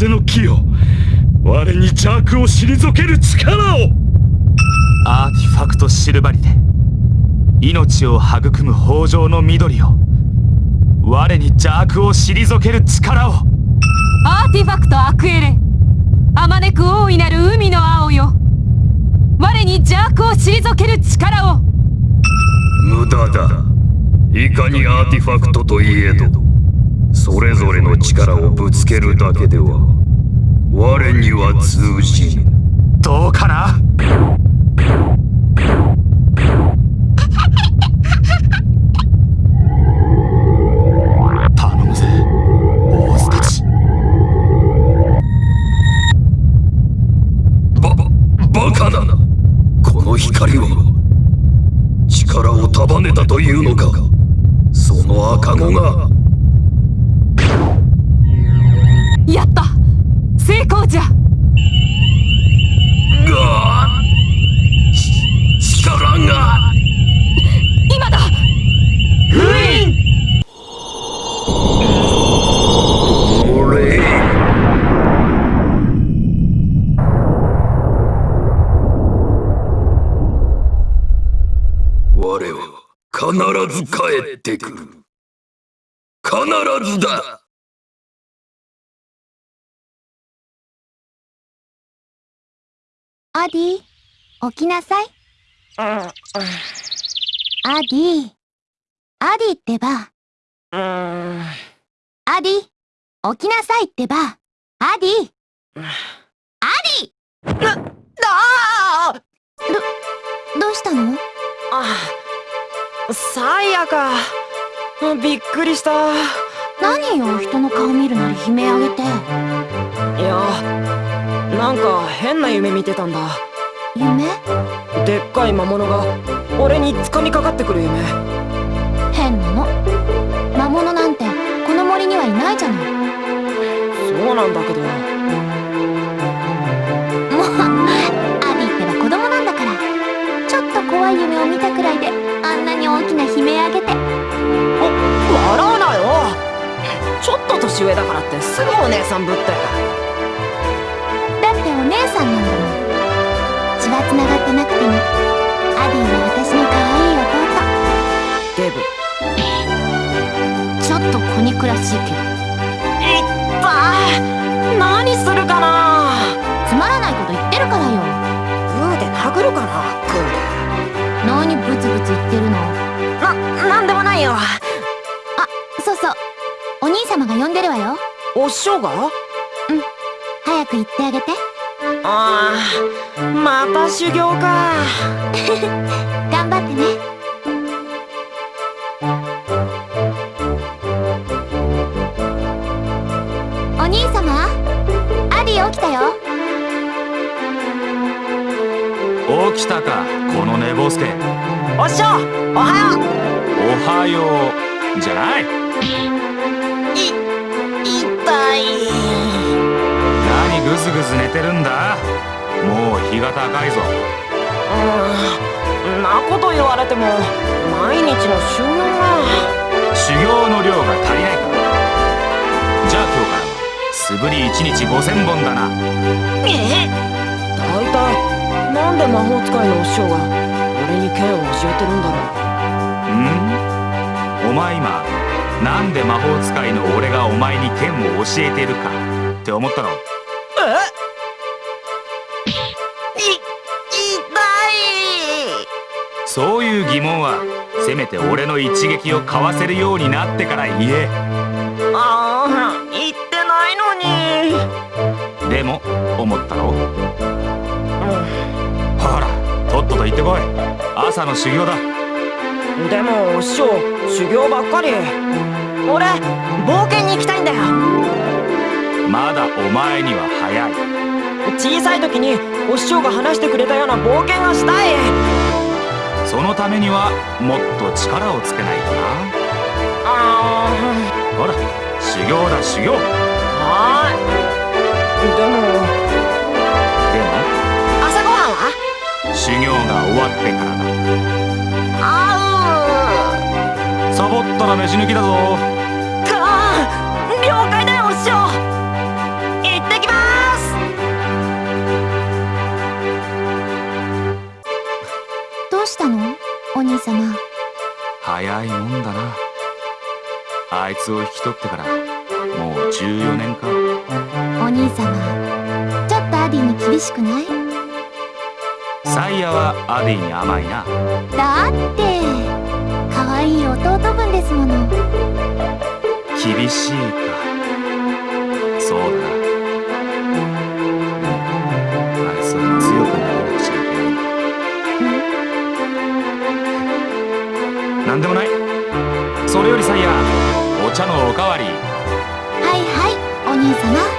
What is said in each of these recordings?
風の木よ。我に邪悪を退ける力を。アーティファクトシルバリテ。命を育む豊穣の緑を。我に邪悪を退ける力を。アーティファクトアクエレ。あまねく大いなる海の青よ。我に邪悪を退ける力を。無駄だ。いかにアーティファクトといえどそれぞれの力をぶつけるだけでは我には通じぬどうかな頼むぜボスたちばバカなこの光は力を束ねたというのかその赤子がやった成功じゃがち力が今だ俺我は必ず帰ってくる必ずだ。アディ起きなさい。アディアディってば。アディ起きなさいってば。アディアディ。ああどうしたの？あサイヤかびっくりした。何よ人の顔見るなり悲鳴あげて。いやなんか変な夢見てたんだ。夢？でっかい魔物が俺に掴みかかってくる夢。変なの？魔物なんてこの森にはいないじゃない。そうなんだけど年上だからってすぐお姉さんぶってだってお姉さんなんだもん。血は繋がってなくても。アディは私の可愛いデブ。弟ちょっと子憎らしいけど。いったい。何するかな。つまらないこと言ってるからよ。グーで殴るかなグーで。何ブツブツ言ってるの。な、なんでもないよ様が呼んでるわよ。お師匠が？早く行ってあげて。ああまた修行か。頑張ってね。お兄様アディ起きたよ。起きたかこの寝坊助。お師匠おはよう。おはよう。じゃないい何グズグズ寝てるんだ。もう日が高いぞ。うんなこと言われても毎日の修行が。修行の量が足りないか。じゃあ今日からは素振り1日5000本だな。え大体なんで魔法使いのお師匠が俺に剣を教えてるんだろん？お前今なんで魔法使いの俺がお前に剣を教えてるかって思ったろうそういう疑問はせめて俺の一撃をかわせるようになってから言えああ言ってないのにでも思ったろ、うん、ほらとっとと行ってこい朝の修行だでも師匠修行ばっかり俺冒険に行きたいんだよまだお前には早い。小さい時にお師匠が話してくれたような冒険がしたい。そのためにはもっと力をつけないとな。あほら修行だ修行。あはい。でも。で朝ごはんは？も修行が終わってからだ。あサボったら飯抜きだぞ。うかー。了解だよ様。早いもんだなあいつを引き取ってからもう14年かお兄様。ちょっとアディに厳しくない？サイヤはアディに甘いなだって、可愛い弟分ですもの。厳しいかそうだな茶のおかわりはいはい、お兄様。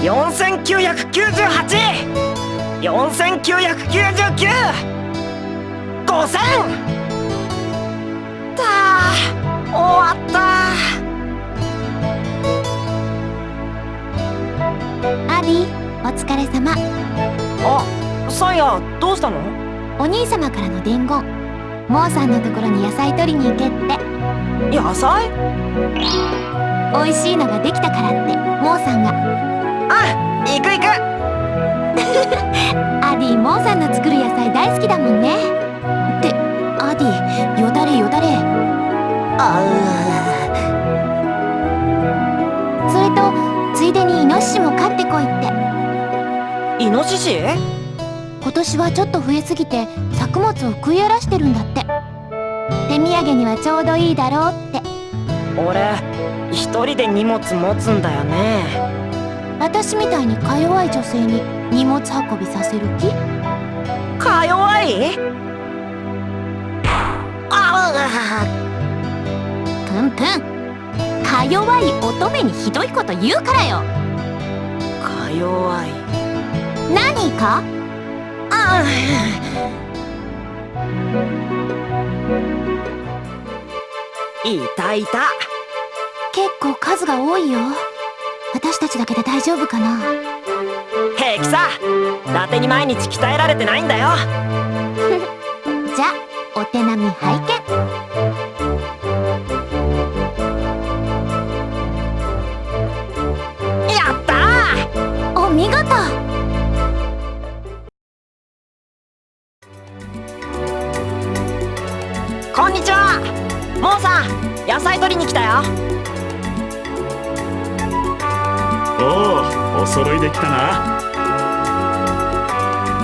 4998 4999 5000たあ終わったアディ、お疲れ様。あサイヤどうしたの？お兄様からの伝言。モーさんのところに野菜取りに行けって。野菜？美味しいのができたからって、モーさんが。うん行く行く。アディモーさんの作る野菜大好きだもんね。ってアディよだれよだれ。あうそれとついでにイノシシも飼ってこいって。イノシシ？今年はちょっと増えすぎて作物を食い荒らしてるんだって。手土産にはちょうどいいだろうって。俺一人で荷物持つんだよね。私みたいにか弱い女性に荷物運びさせる気？か弱い？あプンプンか弱い乙女にひどいこと言うからよ。か弱い。何か？あいたい。た結構数が多いよ私たちだけで大丈夫かな？平気さ。伊達に毎日鍛えられてないんだよ。じゃお手並み拝見。やったお見事。ーこんにちは。モーさん野菜取りに来たよおおお揃いできたな。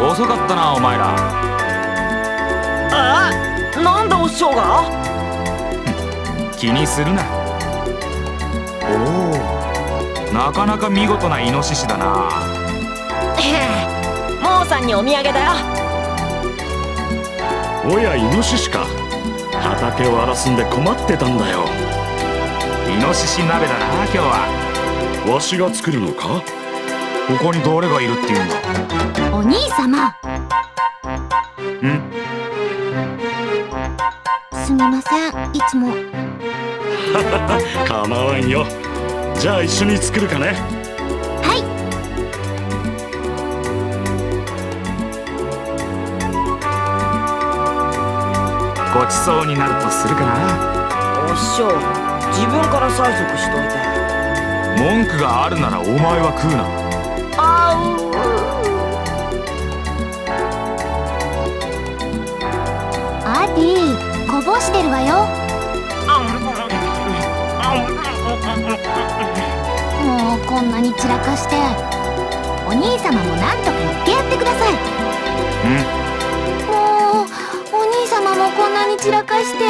遅かったなお前ら。え？なんでお師匠が？気にするな。おおなかなか見事なイノシシだな。へえ。モーさんにお土産だよ。おやイノシシか。畑を荒らすんで困ってたんだよ。イノシシ鍋だな今日は。わしが作るのか？ここに誰がいるって言うんだ。お兄様。ん。すみませんいつも。構わんよ。じゃあ一緒に作るかね。はい。ごちそうになるとするかな。お師匠自分から催促しといて。文句があるならお前は食うなアディこぼしてるわよ。もうこんなに散らかしてお兄様もなんとか言ってやってください。もうお兄様もこんなに散らかして。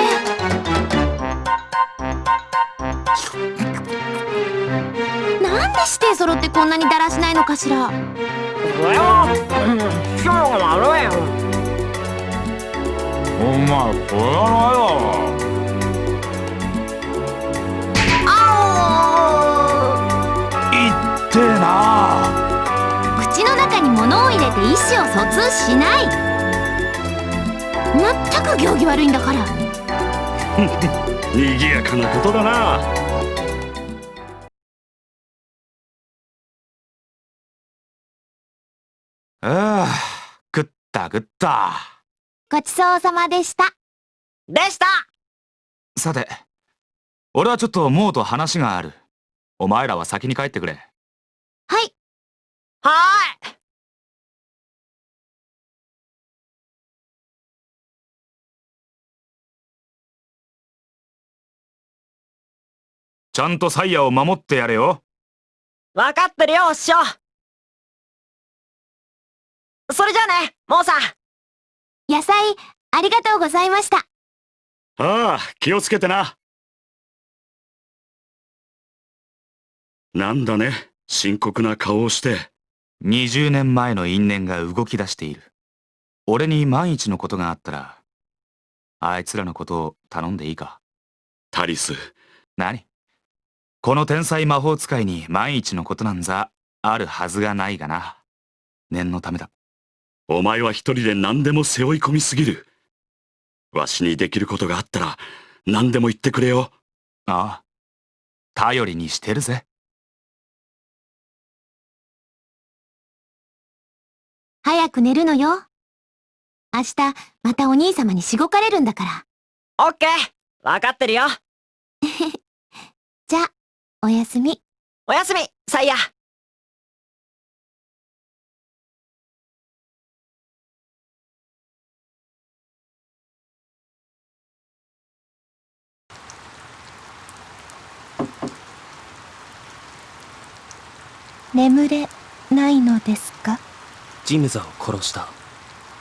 なんで指定揃ってこんなにだらしないのかしら。お前これはな。いってえな。口の中に物を入れて意思を疎通しない。まったく行儀悪いんだから。賑やかなことだな。ああ食った食ったごちそうさまでした。でした。さて俺はちょっとモーと話がある。お前らは先に帰ってくれ。はい。はーい。ちゃんとサイヤを守ってやれよ。分かってるよお師匠それじゃあねモーさん野菜ありがとうございました。ああ気をつけてな。なんだね。深刻な顔をして。20年前の因縁が動き出している。俺に万一のことがあったらあいつらのことを頼んでいいか。タリス。何？この天才魔法使いに万一のことなんざあるはずがないがな。念のためだお前は一人で何でも背負い込みすぎる。わしにできることがあったら何でも言ってくれよ。ああ。頼りにしてるぜ。早く寝るのよ。明日またお兄様にしごかれるんだから。オッケー。分かってるよ。じゃあおやすみ。おやすみサイヤ眠れないのですか？ジムザを殺した。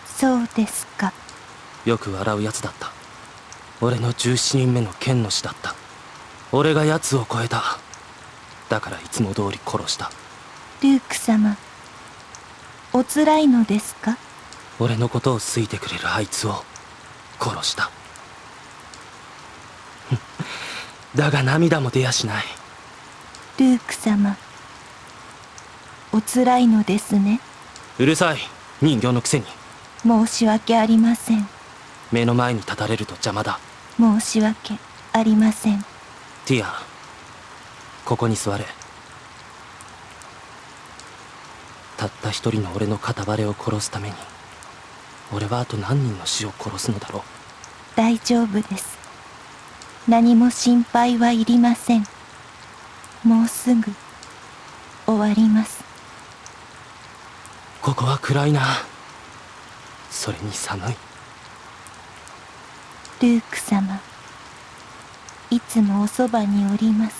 そうですか。よく笑うやつだった。俺の17人目の剣の師だった。俺が奴を超えた。だからいつも通り殺した。ルーク様おつらいのですか？俺のことを好いてくれるあいつを。殺した。だが涙も出やしない。ルーク様おつらいのですね。うるさい。人形のくせに。申し訳ありません。目の前に立たれると邪魔だ。申し訳ありません。ティアここに座れ。たった一人の俺の片割れを殺すために俺はあと何人の死を殺すのだろう。大丈夫です。何も心配はいりません。もうすぐ終わりますここは暗いな。それに寒い。ルーク様いつもおそばにおります。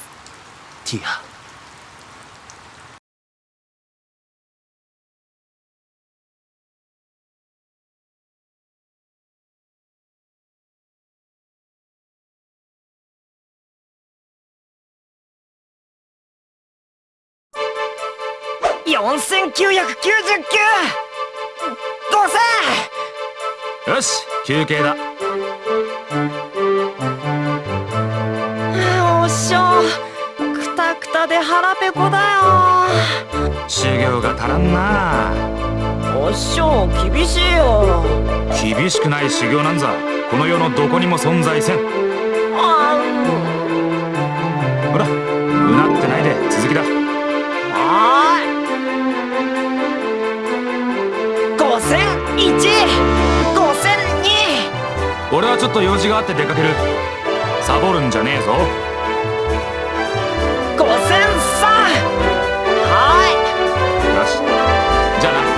ティアよし休憩だ。おっしょくたくたで腹ペコだよ。修行が足らんな。おっしょ厳しいよ。厳しくない修行なんざ。この世のどこにも存在せん。あほらうなってないで続きだ。はー。い俺はちょっと用事があって出かける。サボるんじゃねえぞ。5003はよし。じゃあな。い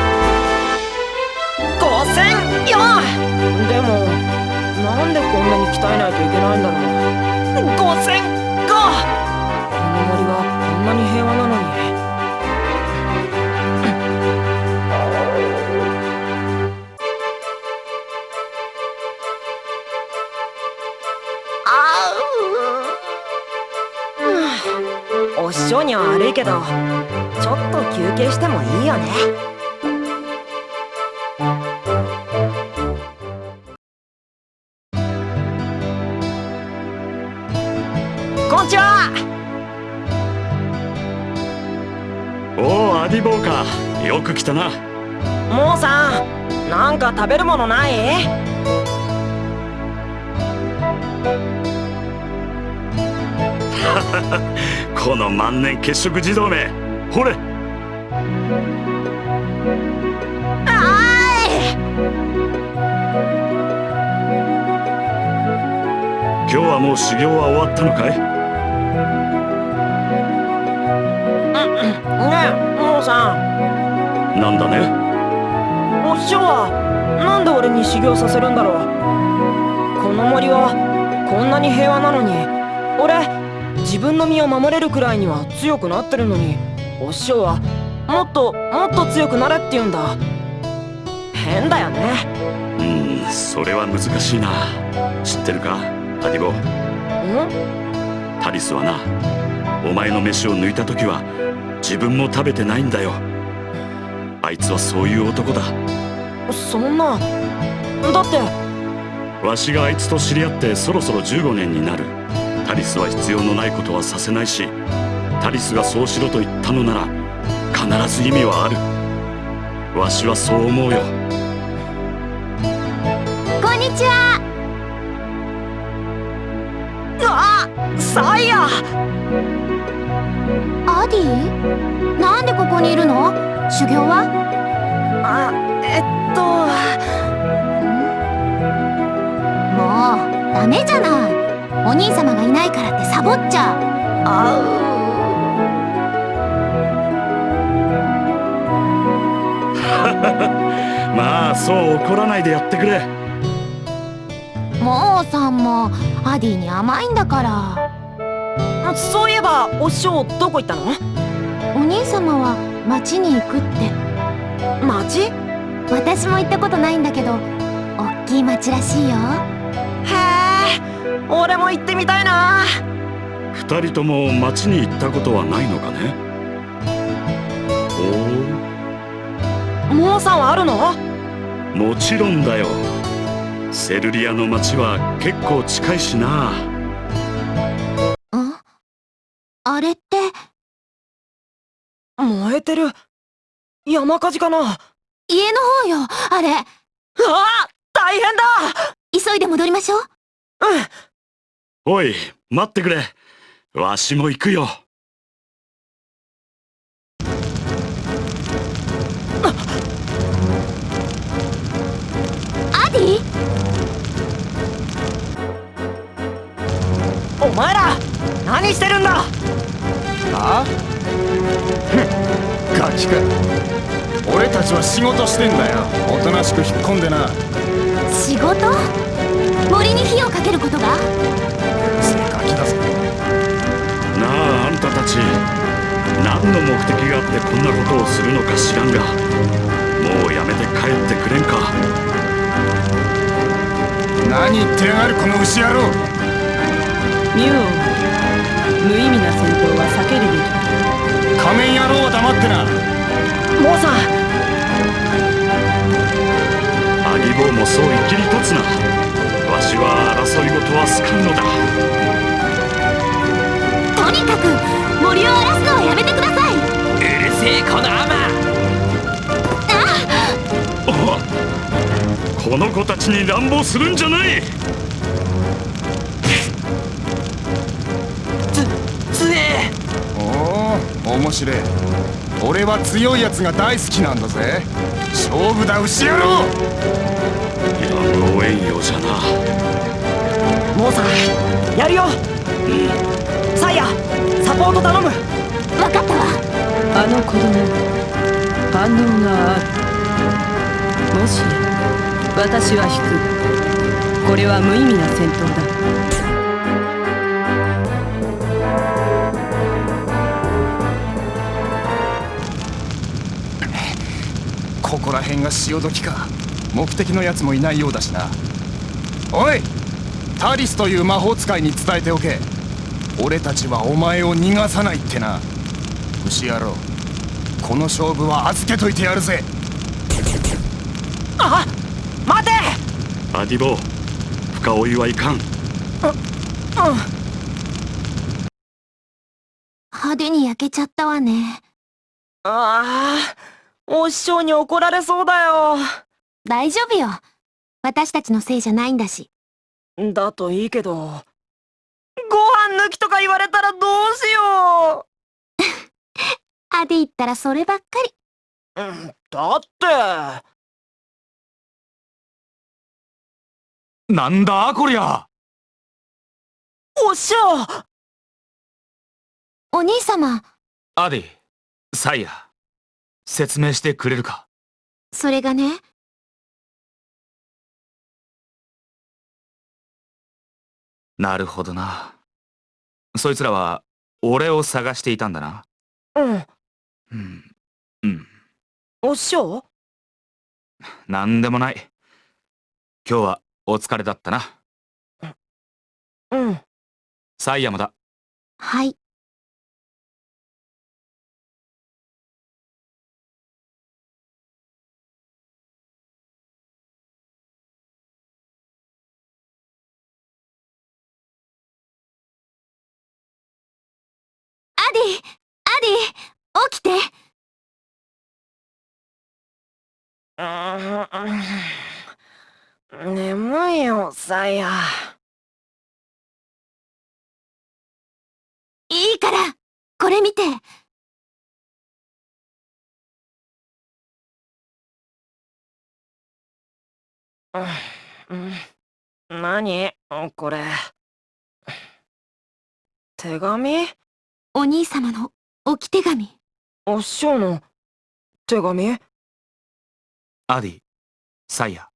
！5004でもなんでこんなに鍛えないといけないんだろう。5005この森はこんなに平和なのにおっしょには悪いけどちょっと休憩してもいいよね。こんにちは。おおアディボーか。よく来たな。モーさんなんか食べるものない？この万年血色児童めほれ。今日はもう修行は終わったのかい？ねえモーさん。なんだね？お師匠はなんで俺に修行させるんだろう。この森はこんなに平和なのに。俺自分の身を守れるくらいには強くなってるのにお師匠はもっともっと強くなれって言うんだ。変だよね。うんそれは難しいな。知ってるか？アディボん？タリスはなお前の飯を抜いた時は自分も食べてないんだよ。あいつはそういう男だ。そんなだってわしがあいつと知り合ってそろそろ15年になるタリスは必要のないことはさせないしタリスがそうしろと言ったのなら必ず意味はある。わしはそう思うよ。こんにちは。あサイヤ。アディ？なんでここにいるの？修行は？あえっと。もうダメじゃないお兄様がいないからってサボっちゃう。あ まあそう怒らないでやってくれ。モーさんもアディに甘いんだから。そういえばお師匠どこ行ったの？お兄様は町に行くって。町？私も行ったことないんだけど大きい町らしいよ。へえ俺も行ってみたいな。二人とも町に行ったことはないのかね？ほモーさんはあるの？うもちろんだよ。セルリアの町は結構近いしな。ん？あれって？燃えてる。山火事かな？あ家の方よあれ。あ大変だ。急いで戻りましょう。うんおい待ってくれ。わしも行くよ。アディ？お前ら何してるんだ？あ？ガキか。俺たちは仕事してんだよ。おとなしく引っ込んでな。仕事？森に火をかけることが？ち何の目的があってこんなことをするのか知らんがもうやめて帰ってくれんか。何言ってやがるこの牛野郎。ミュウ無意味な戦闘は避けるべき。だ仮面野郎は黙ってな。モーさんアギボウもそういきり立つな。わしは争い事は好かんのだ。とにかく森を荒らすのはやめてください。うるせえこのアマ。この子たちに乱暴するんじゃない。つえ。おお面白い。俺は強いやつが大好きなんだぜ。勝負だ牛野郎あの子供反応がある。もしや私は引く。これは無意味な戦闘だ。ここら辺が潮時か。目的のやつもいないようだしな。おいタリスという魔法使いに伝えておけ。俺たちはお前を逃がさないってな。牛野郎。この勝負は預けといてやるぜ。あ待て。アディボ深追いはいかん。うん派手に焼けちゃったわね。ああお師匠に怒られそうだよ。大丈夫よ。私たちのせいじゃないんだし。だといいけど。ご飯抜きとか言われたらどうしよ アディったらそればっかり。ん、だって。なんだこりゃ。お師匠お兄様。アディサイヤ説明してくれるか？それがね。なるほどな。そいつらは俺を探していたんだな。うんうん。うん。お師匠なんでもない。今日はお疲れだったな。うん。サイヤもだ。はい。アディアディ起きて。うん眠いよサイヤいいからこれ見て。うん何？これ。手紙？お兄様の置き手紙お師匠の？手紙？アディサイヤ。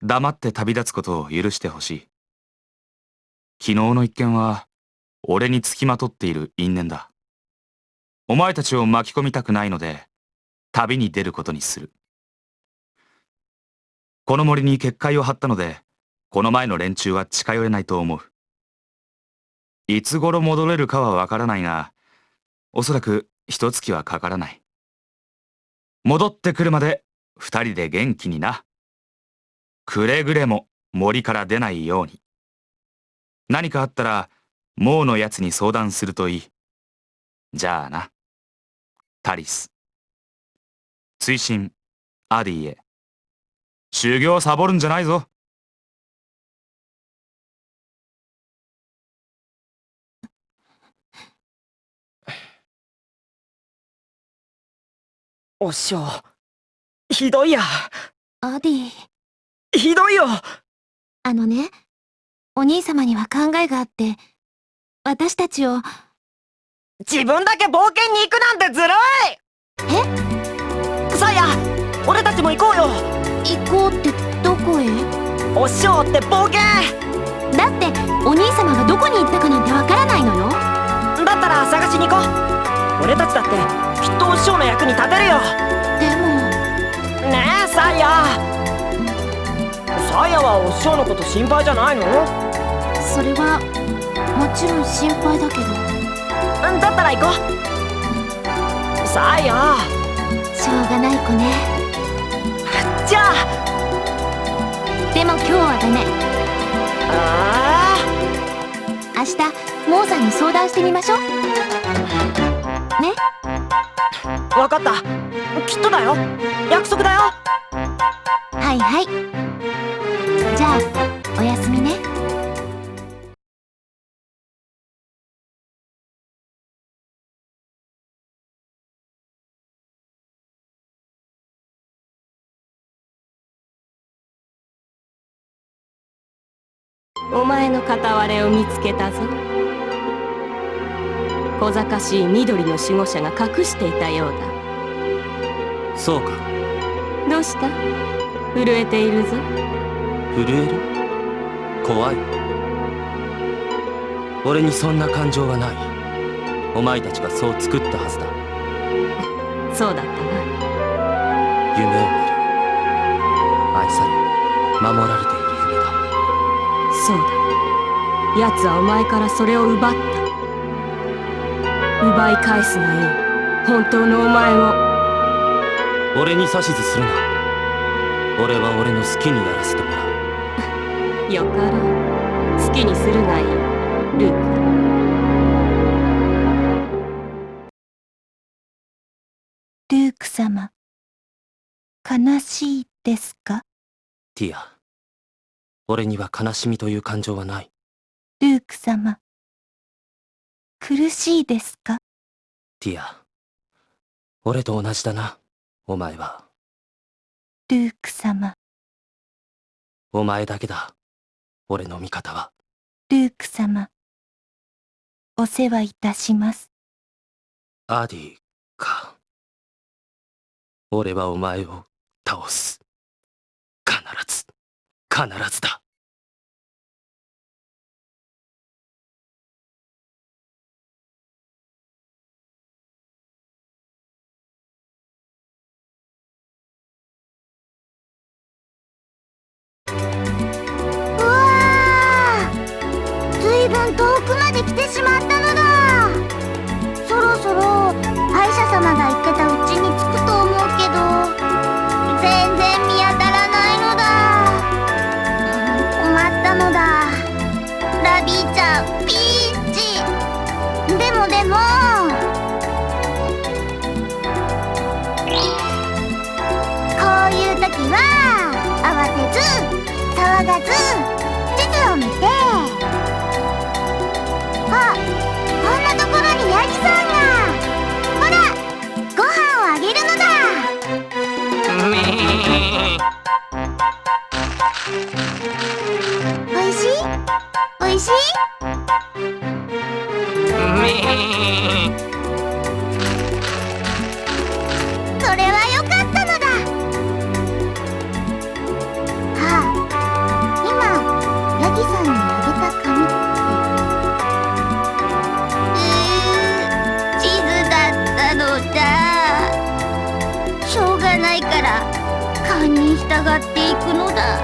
黙って旅立つことを許してほしい。昨日の一件は俺につきまとっている因縁だ。お前たちを巻き込みたくないので旅に出ることにする。この森に結界を張ったので、この前の連中は近寄れないと思う。いつ頃戻れるかはわからないが、おそらく一月はかからない。戻ってくるまで二人で元気にな。くれぐれも森から出ないように。何かあったら、もうのやつに相談するといい。じゃあな。タリス。追伸、アディへ。修行サボるんじゃないぞ。お師匠ひどいや。アディ、ひどいよ。あのね、お兄様には考えがあって、私たちを、自分だけ冒険に行くなんてずるい。え？サイヤ俺たちも行こうよ。行こうってどこへ？お師匠って冒険。だって、お兄様がどこに行ったかなんてわからないのよ。だったら探しに行こう俺たちだってきっとお師匠の役に立てるよ。でも、ねえサイヤ。サイヤはお師匠のこと心配じゃないの？それは、もちろん心配だけど、うんだったら行こう。サイヤ。しょうがない子ね。じゃあ。でも今日はダメ。あ明日、モーさんに相談してみましょう。ね。あ分かった。きっとだよ。約束だよ。はいはい。じゃあ、おやすみね。お前の片割れを見つけたぞ小賢しい緑の守護者が隠していたようだ。そうか。どうした？震えているぞ。震える？怖い。俺にそんな感情はない。お前たちがそう作ったはずだ。そうだったな。夢を見る。愛され守られている夢だ。そうだ。奴はお前からそれを奪った奪い返すがいい本当のお前を。俺に指図するな。俺は俺の好きにやらせてもらう。よかろう。好きにするがいいルーク。ルーク様、悲しいですか？ティア俺には悲しみという感情はない。ルーク様、苦しいですか？ティア俺と同じだなお前は。ルーク様、お前だけだ俺の味方は。ルーク様、お世話いたします。アディか。俺はお前を倒す。必ず必ずだず騒がず地図を見てあこんなところにヤギさんがほらご飯をあげるのだ。おいしいおいしいそれは番に従っていくのだ。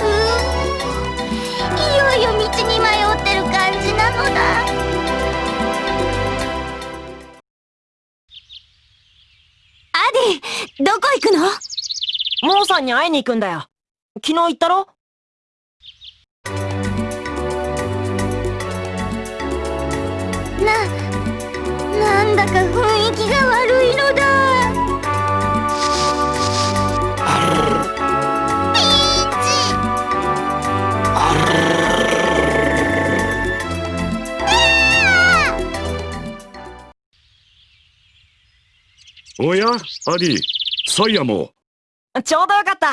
うん。いよいよ道に迷ってる感じなのだ。アディどこ行くの？モーさんに会いに行くんだよ。昨日言ったろ？ななんだか雰囲気が悪いのだ。ピーチおやアディサイヤも。ちょうどよかった。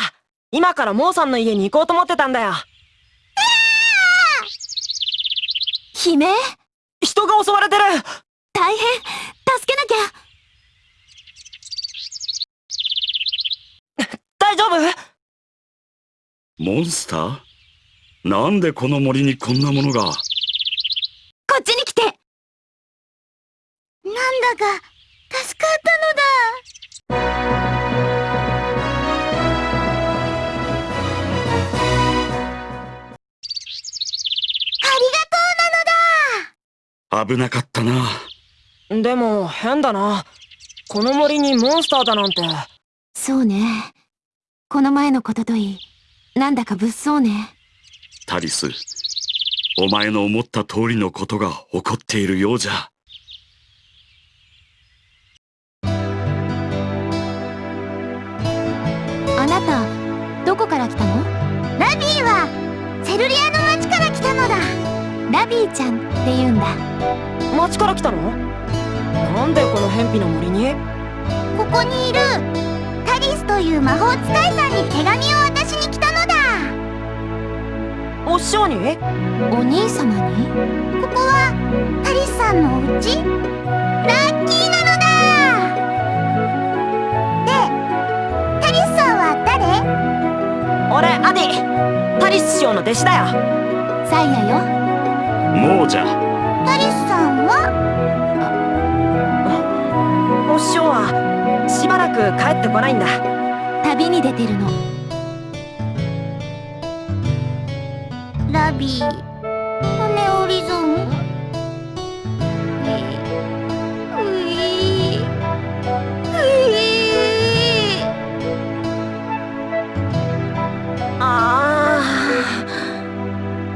今からモーさんの家に行こうと思ってたんだよ。悲鳴人が襲われてる。大変。助けなきゃ。大丈夫？モンスター？なんでこの森にこんなものが？こっちに来て。なんだか助かったのだ危なかったな。でも変だな。この森にモンスターだなんて。そうね。この前のことといい。なんだか物騒ね。タリスお前の思った通りのことが起こっているようじゃ。あなたどこから来たの？ラビーはセルリアの町から来たのだ。ラビーちゃんって言うんだ。町から来たの？なんでこの偏僻な森に？ここにいるタリスという魔法使いさんに手紙を渡しに来たのだ。お師匠に？お兄様に？ここはタリスさんのお家？ラッキーなのだ。でタリスさんは誰？俺アディ。タリス師匠の弟子だよ。サイヤよもうじゃタリスさんは？お師匠はしばらく帰ってこないんだ。旅に出てるの。ラビー。骨折り損。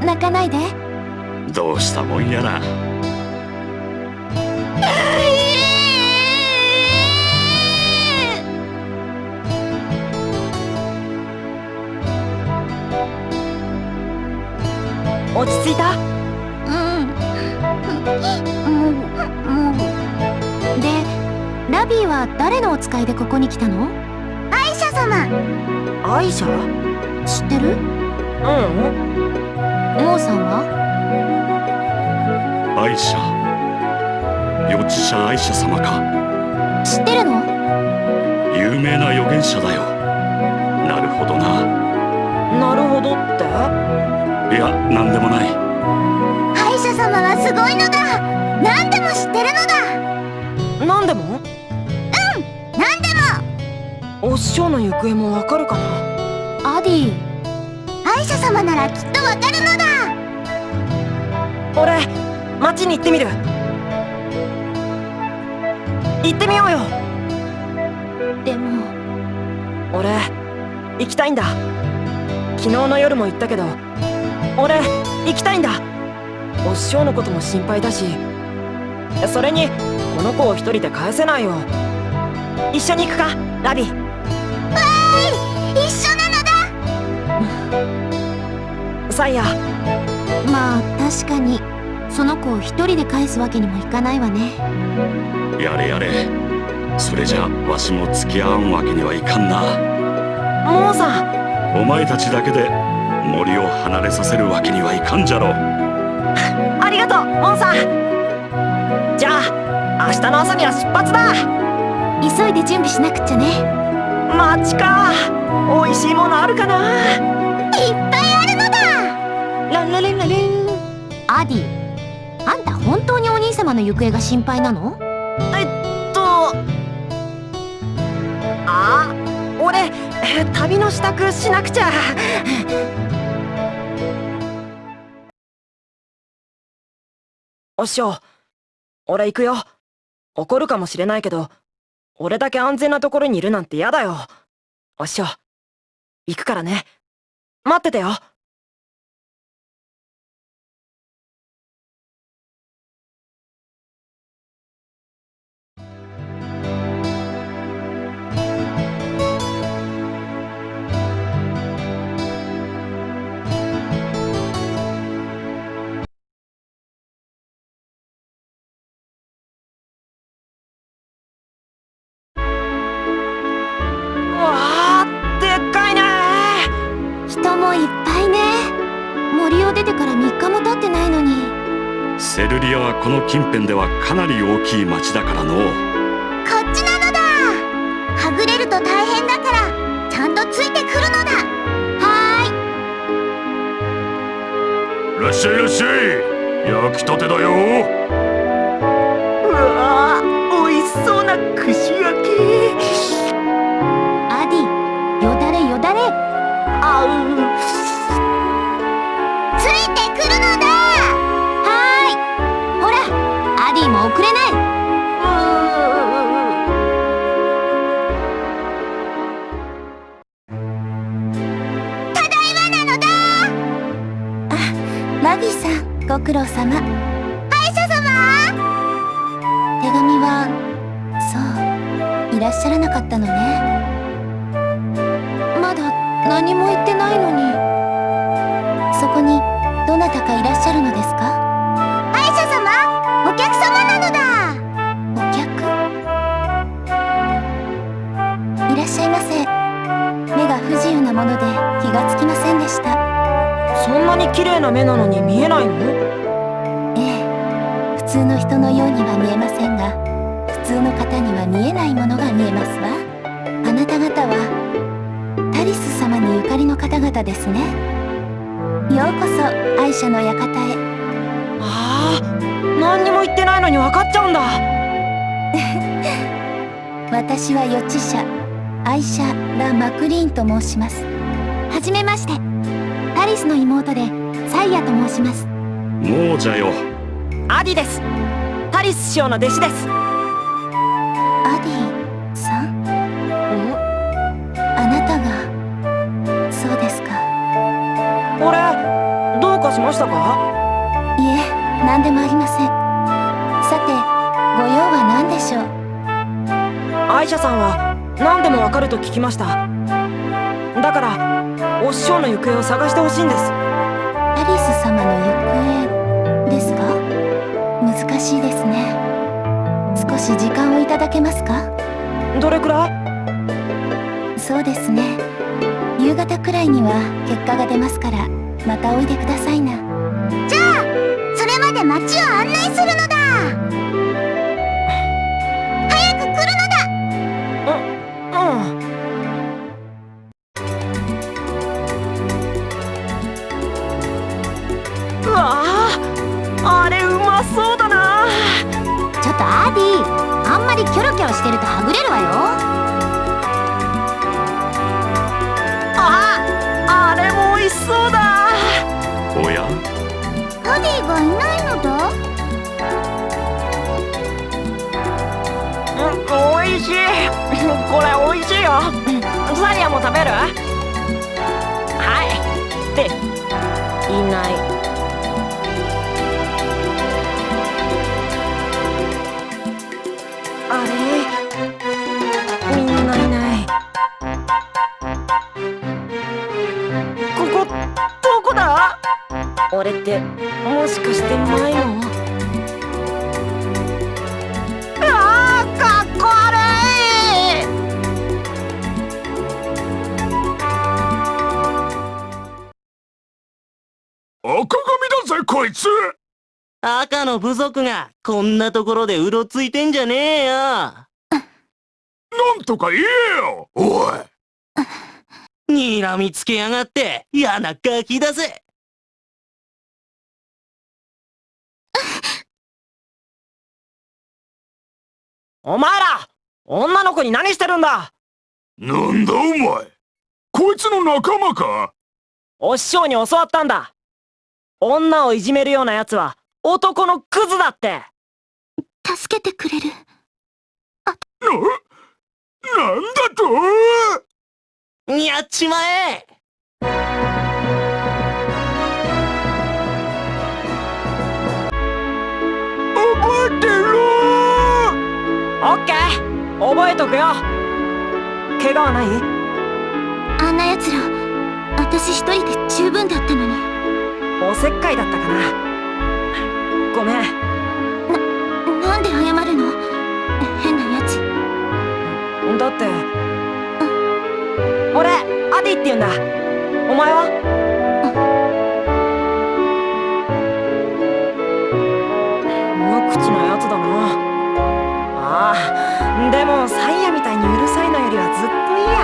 泣かないでどうしたもんやら。ー。落ち着いた？うん。もうもうでラビーは誰のお使いでここに来たの？アイシャ様。アイシャ？知ってる？うん。モーさんは？アイシャ予知者アイシャ様か。知ってるの？有名な預言者だよ。なるほどな。なるほどって？いやなんでもない。アイシャ様はすごいのだ。何でも知ってるのだ。なんでも？何でも。お師匠の行方もわかるかな？アディアイシャ様ならきっとわかるのだ。俺町に行ってみる。行ってみようよ。でも。俺行きたいんだ。昨日の夜も言ったけど俺行きたいんだ。お師匠のことも心配だしそれにこの子を一人で返せないよ。一緒に行くかラビ。一緒なのだ。サイヤ。まあ確かにその子を一人で返すわけにもいかないわね。やれやれ。それじゃわしも付き合わんわけにはいかんな。モーさん。お前たちだけで森を離れさせるわけにはいかんじゃろありがとうモンさん。じゃあ明日の朝には出発だ。急いで準備しなくっちゃね。町か。美味しいものあるかな。いっぱいあるのだ。ランラレンラレン。アディの行方が心配なの？えっとあ俺旅の支度しなくちゃ。お師匠俺行くよ。怒るかもしれないけど俺だけ安全なところにいるなんて嫌だよ。お師匠行くからね。待っててよ。この近辺ではかなり大きい町だからのう。こっちなのだ。はぐれると大変だからちゃんとついてくるのだ。はーい。いらっしゃいいらっしゃい。焼きたてだよ。うわー美味しそうな串焼き。アディよだれよだれ。あう遅れない。ただいまなのだ。あラビさんご苦労様。歯医者様？手紙はそういらっしゃらなかったのね。まだ何も言ってないのに。そこにどなたかいらっしゃるのですか？歯医者様？お客様なもので気がつきませんでした。そんなに綺麗な目なのに見えないの？ええ。普通の人のようには見えませんが普通の方には見えないものが見えますわ。あなた方はタリス様にゆかりの方々ですね。ようこそ愛車の館へ。ああ何にも言ってないのに分かっちゃうんだ。私は予知者アイシャ・ラ・マクリーンと申します。はじめまして。タリスの妹でサイヤと申します。もうじゃよ。アディです。タリス師匠の弟子です。アディさん？あなたがそうですか？俺どうかしましたか？いえ何でもありません。さてご用は何でしょう？アイシャさんは何でもわかると聞きました。だからお師匠の行方を探してほしいんです。タリス様の行方ですか？難しいですね。少し時間をいただけますか？どれくらい？そうですね。夕方くらいには結果が出ますからまたおいでくださいな。じゃあそれまで街を案内するのだこれ美味しいよ。サリアも食べる？はい。っていない。あれ？みんないない。ここどこだ？俺ってもしかして迷子あ赤の部族がこんなところでうろついてんじゃねえよ。なんとか言えよ。おい。睨みつけやがって嫌なガキだぜ。お前ら女の子に何してるんだ。なんだお前。こいつの仲間か。お師匠に教わったんだ。女をいじめるような奴は男のクズだって。助けてくれる。な、なんだと？やっちまえ。覚えてろオッケー。覚えとくよ。怪我はない？あんな奴ら私一人で十分だったのに。おせっかいだったかなごめん。なんで謝るの？変なやつ。だって。俺アディって言うんだ。お前は？無口なやつだな。ああでもサイヤみたいにうるさいのよりはずっといいや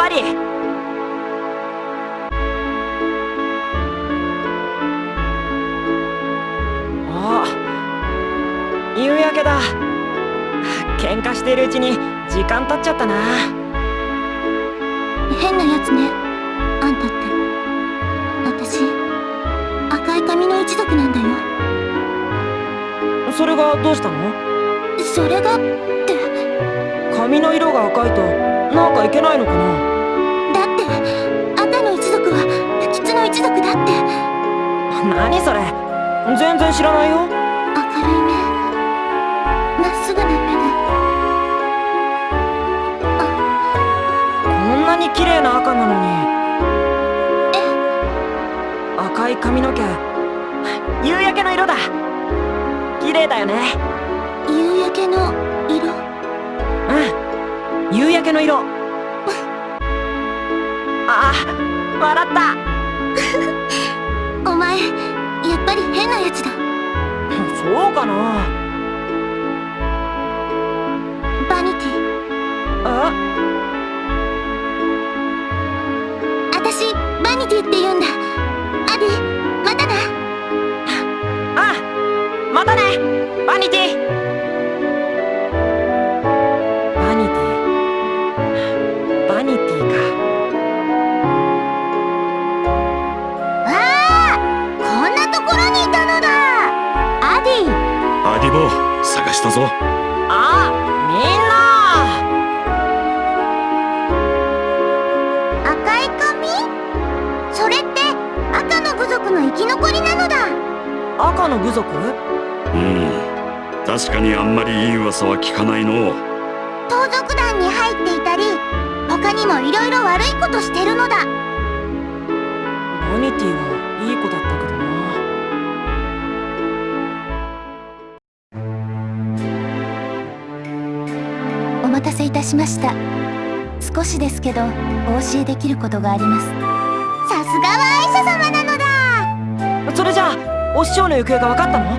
あやっぱり。あ夕焼けだ。喧嘩しているうちに時間経っちゃったな。変なやつね。あんたって。私赤い髪の一族なんだよ。それがどうしたの？それが髪の色が赤いとなんかいけないのかな？だって赤の一族は不吉の一族だって。何それ？全然知らないよ。明るい目まっすぐな目で。こんなに綺麗な赤なのに。赤い髪の毛。夕焼けの色だ。綺麗だよねけの色。ああ笑った。お前やっぱり変なやつだ。そうかな。バニティ。あ？私バニティって言うんだ。アディまたなあまたねバニティいたのだ。アディ。アディボ探したぞ。あみん赤い髪？それって赤の部族の生き残りなのだ。な赤の部族？うん。確かにあんまりいい噂は聞かないの。盗賊団に入っていたり他にもいろいろ悪いことしてるのだ。バニティはいい子だったけどたしました。少しですけどお教えできることがあります。さすがはアイシャ様なのだ。それじゃあお師匠の行方が分かったの？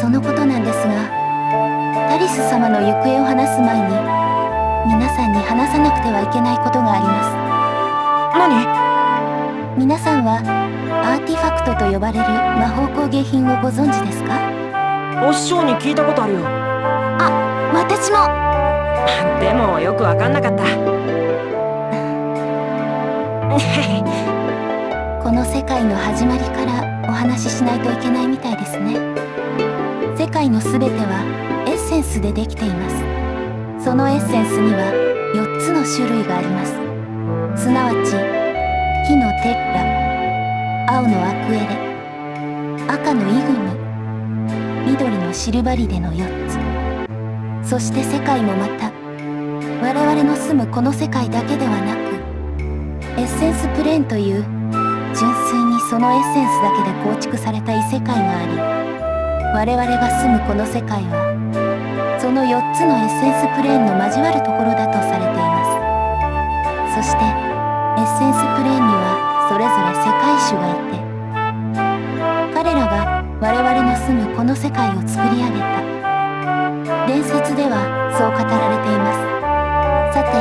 そのことなんですがタリス様の行方を話す前に皆さんに話さなくてはいけないことがあります。何？皆さんはアーティファクトと呼ばれる魔法工芸品をご存知ですか？お師匠に聞いたことあるよ。私もでもよく分かんなかった。この世界の始まりからお話ししないといけないみたいですね。世界のすべてはエッセンスでできています。そのエッセンスには4つの種類があります。すなわち火のテッラ青のアクエレ赤のイグニ緑のシルバリデの4つ。そして世界もまた我々の住むこの世界だけではなくエッセンスプレーンという純粋にそのエッセンスだけで構築された異世界があり我々が住むこの世界はその4つのエッセンスプレーンの交わるところだとされています。そしてエッセンスプレーンにはそれぞれ世界種がいて彼らが我々の住むこの世界を作り上げた伝説ではそう語られています。さて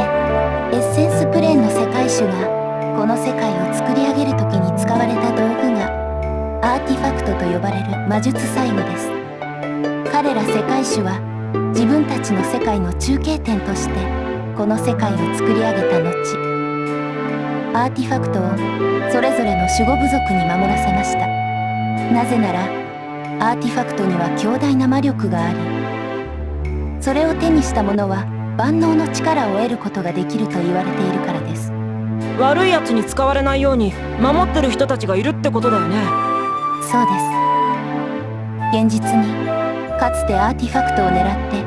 エッセンスプレーンの世界種がこの世界を作り上げる時に使われた道具がアーティファクトと呼ばれる魔術細具です。彼ら世界種は自分たちの世界の中継点としてこの世界を作り上げた後。アーティファクトをそれぞれの守護部族に守らせました。なぜならアーティファクトには強大な魔力がありそれを手にした者は万能の力を得ることができると言われているからです。悪いやつに使われないように守ってる人たちがいるってことだよね。そうです。現実にかつてアーティファクトを狙って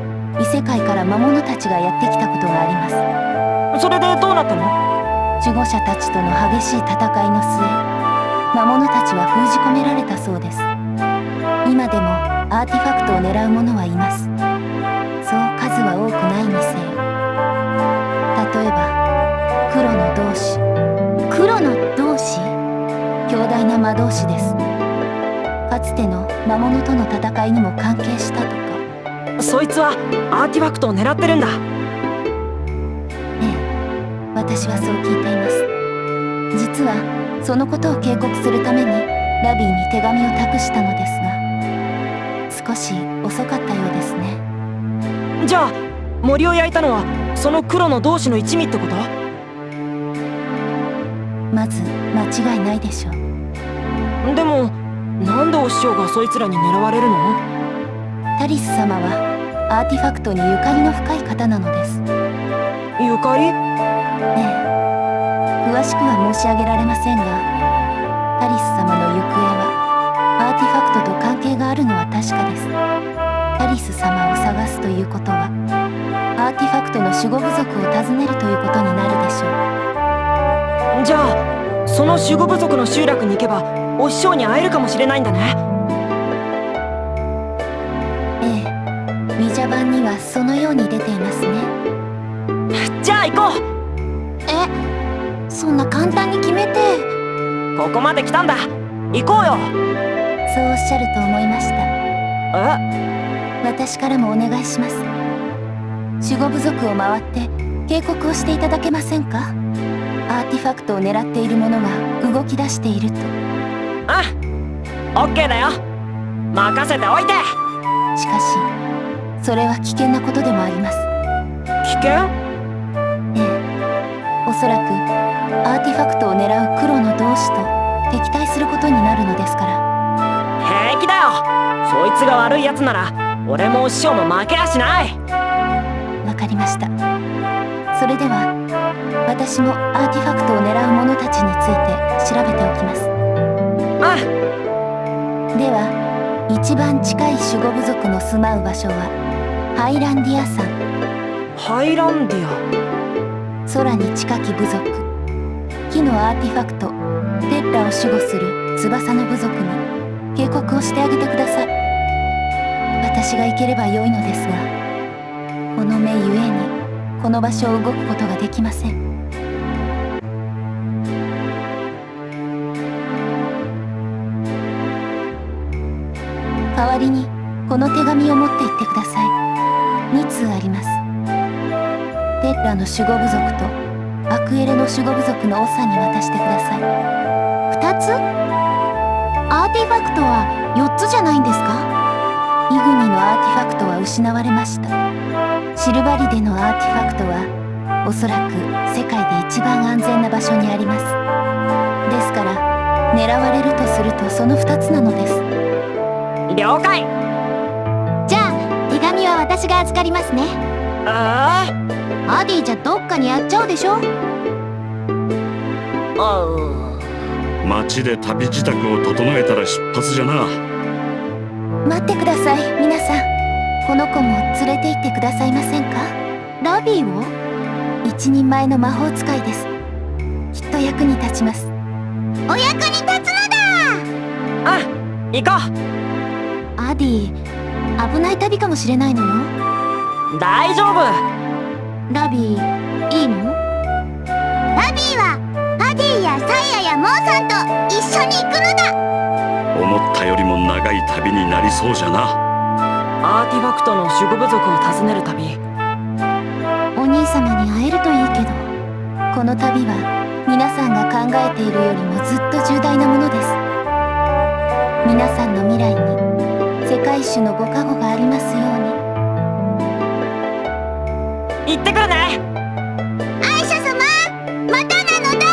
異世界から魔物たちがやってきたことがあります。それでどうなったの？守護者たちとの激しい戦いの末魔物たちは封じ込められたそうです。今でもアーティファクトを狙う者はいますの同士強大な魔導士です。かつての魔物との戦いにも関係したとか。そいつはアーティファクトを狙ってるんだ。ええ。私はそう聞いています。実はそのことを警告するためにラビーに手紙を託したのですが。少し遅かったようですね。じゃあ森を焼いたのはその黒の同士の一味ってこと？まず間違いないでしょう。でもなんでお師匠がそいつらに狙われるの？タリス様はアーティファクトにゆかりの深い方なのです。ゆかり？ええ。詳しくは申し上げられませんがタリス様の行方はアーティファクトと関係があるのは確かです。タリス様を探すということはアーティファクトの守護部族を訪ねるということになるでしょうじゃあその守護部族の集落に行けばお師匠に会えるかもしれないんだね。ええウィジャ版にはそのように出ていますね。じゃあ行こう。えそんな簡単に決めて。ここまで来たんだ。行こうよ。そうおっしゃると思いました。え？私からもお願いします。守護部族を回って警告をしていただけませんか？アーティファクトを狙っている者が動き出していると。あオッケーだよ。任せておいて。しかしそれは危険なことでもあります。危険？ええ。おそらくアーティファクトを狙う黒の同士と敵対することになるのですから。平気だよ。そいつが悪いやつなら俺もお師匠も負けやしない。わかりました。それでは私もアーティファクトを狙う者たちについて調べておきます。あでは一番近い守護部族の住まう場所はハイランディア山。ハイランディア？空に近き部族。木のアーティファクトテッラを守護する翼の部族に警告をしてあげてください。私が行ければよいのですがこの目ゆえにこの場所を動くことができません代わりにこの手紙を持って行ってください。2通あります。テッラの守護部族とアクエレの守護部族の長に渡してください。2つ？アーティファクトは4つじゃないんですか？イグニのアーティファクトは失われました。シルバリデのアーティファクトはおそらく世界で一番安全な場所にあります。ですから狙われるとするとその2つなのです。了解。じゃあ手紙は私が預かりますね。あアディじゃどっかにやっちゃうでしょ？あ町で旅支度を整えたら出発じゃな。待ってください皆さん。この子も連れて行ってくださいませんか？ラビーを？一人前の魔法使いです。きっと役に立ちます。お役に立つのあ行こだアディ危ない旅かもしれないのよ。う大丈夫。ラビーいいの？ラビーはアディやサイヤやモーさんと一緒に行くのだ。思ったよりも長長い旅になりそうじゃな。アーティファクトの守護部族を訪ねる旅。お兄様に会えるといいけどこの旅は皆さんが考えているよりもずっと重大なものです。皆さんの未来に世界樹のご加護がありますように。行ってくるね。愛者様またなのだ。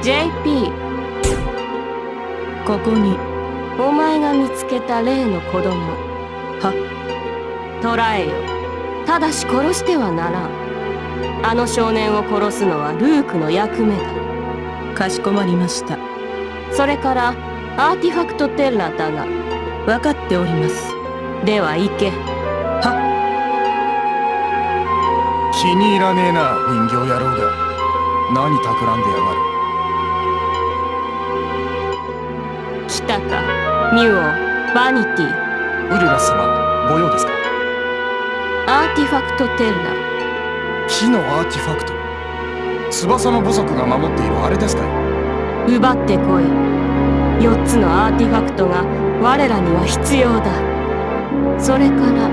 JP ここにお前が見つけた例の子供。は捕らえよ。ただし殺してはならんあの少年を殺すのはルークの役目だ。かしこまりました。それからアーティファクトテッラだが。分かっております。では行け。気に入らねえな人形野郎が何企んでやがる。来たか。ミュオバニティ。ウルラス様ご用ですか？アーティファクトテッラ木のアーティファクト。翼の部族が守っているあれですかい？奪ってこい。4つのアーティファクトが我らには必要だ。それから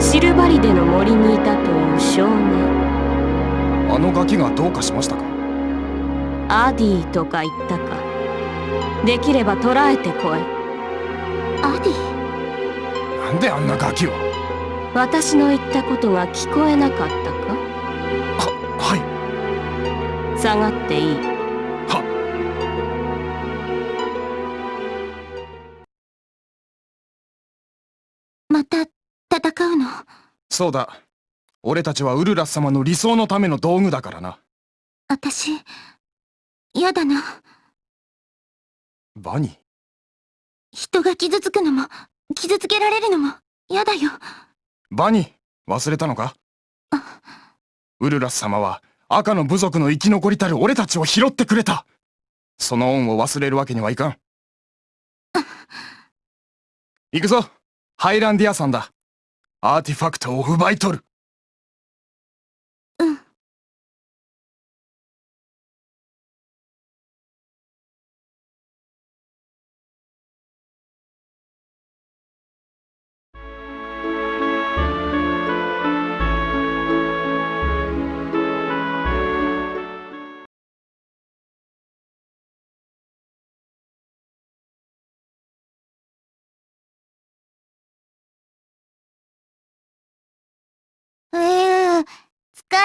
シルバリデの森にいたという少年。あのガキがどうかしましたか？アディとか言ったか。できれば捕らえてこい。アディ？なんであんなガキを？私の言ったことが聞こえなかった下がっていい。はまた戦うの？そうだ。俺たちはウルラス様の理想のための道具だからな。私嫌だな。バニ人が傷つくのも傷つけられるのも嫌だよ。バニ忘れたのか？ウルラス様は赤の部族の生き残りたる俺たちを拾ってくれた。その恩を忘れるわけにはいかん。行くぞ。ハイランディアさんだ。アーティファクトを奪い取る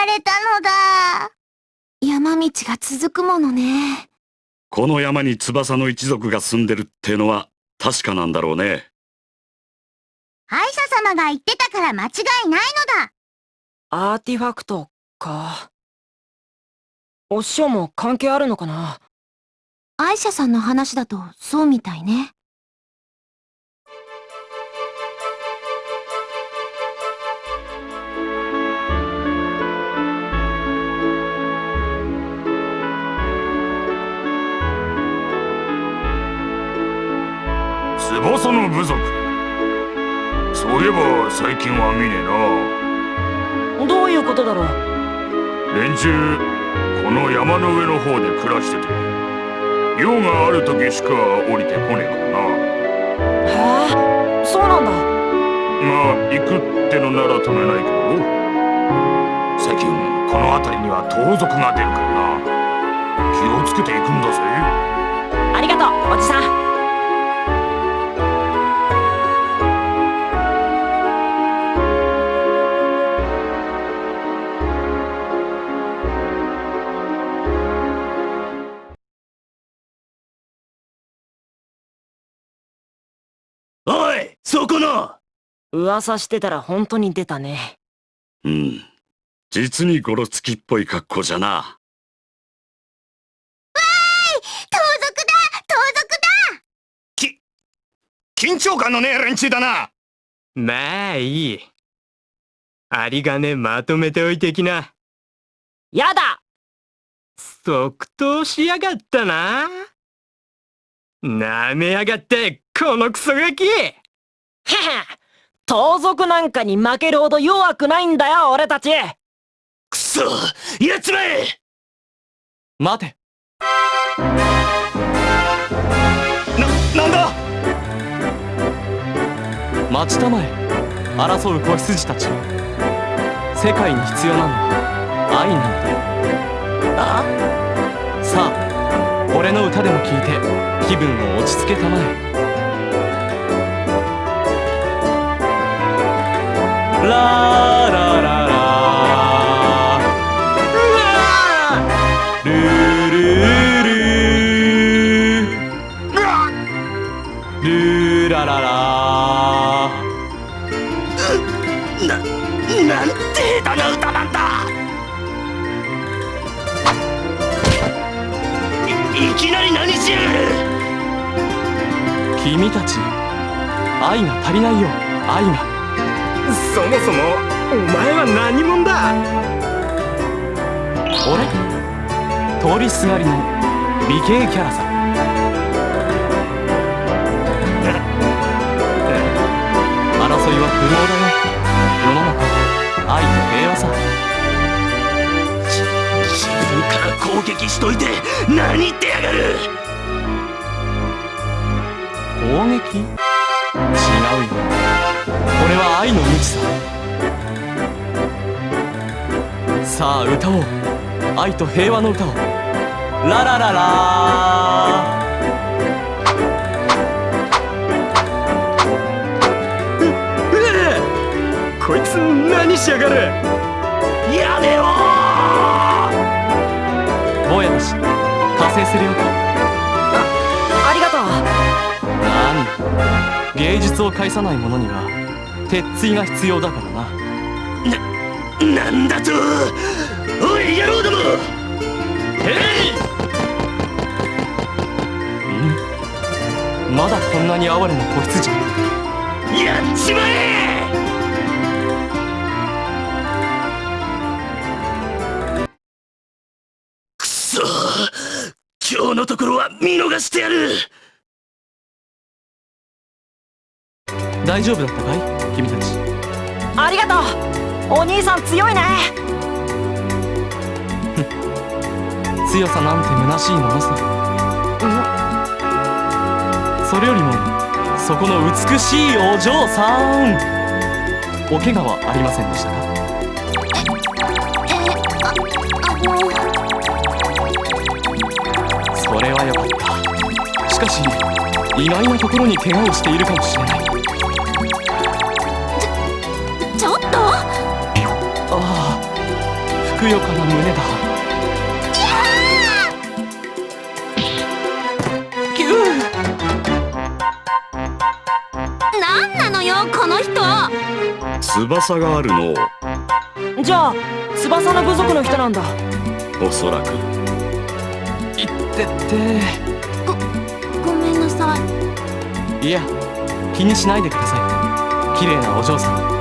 れたのだ。山道が続くものね。この山に翼の一族が住んでるってのは確かなんだろうね歯医者様が言ってたから間違いないのだ。アーティファクトかお師匠も関係あるのかな歯医者さんの話だとそうみたいね。翼の部族。そういえば最近は見ねえどういうことだろう？な連中この山の上の方で暮らしてて。用がある時しか降りてこねえからな。へえそうなんだ。まあ行くってのなら止めないけど。最近この辺りには盗賊が出るからな。気をつけて行くんだぜ。ありがとうおじさん噂してたら本当に出たね。うん。実にゴロつきっぽい格好じゃな。盗賊だ盗賊だ。緊張感のねえ連中だな。まあいい。有り金まとめておいてきな。やだ。即答しやがったな。なめやがってこのクソガキ。へへ盗賊なんかに負けるほど弱くないんだよ俺たち。クソそやっちまえ待て。ななんだ？待ちたまえ争う子羊たち。世界に必要なのは愛なんだあ？さあ俺の歌でも聞いて気分を落ち着けたまえ君たち愛が足りないよ愛がそもそもお前は何者だ？俺？通りすがりの美形キャラさ。争いは不毛だよ世の中愛と平和さ。自分から攻撃しといて何言ってやがる？攻撃？違うよこれは愛の無知ささあ歌おう。愛と平和の歌を。ララララ。こいつ何しやがるやめろ坊やだし加勢するよありがとうなに芸術を介さない者には鉄槌が必要だからな。なんだとおい野郎ども！へい！うん？まだこんなに哀れな子羊が？やっちまえ！くそ今日のところは見逃してやる大丈夫だったかい？君たち。ありがとう。お兄さん強いね。強さなんて虚しいものさ。それよりもそこの美しいお嬢さん。お怪我はありませんでしたか？それはよかった。しかし意外なところに怪我をしているかもしれないふくよかな胸だ。キュなんなのよこの人。翼があるの。じゃあ翼の部族の人なんだ。おそらく。いってって。ごめんなさい。いや気にしないでください。綺麗なお嬢さん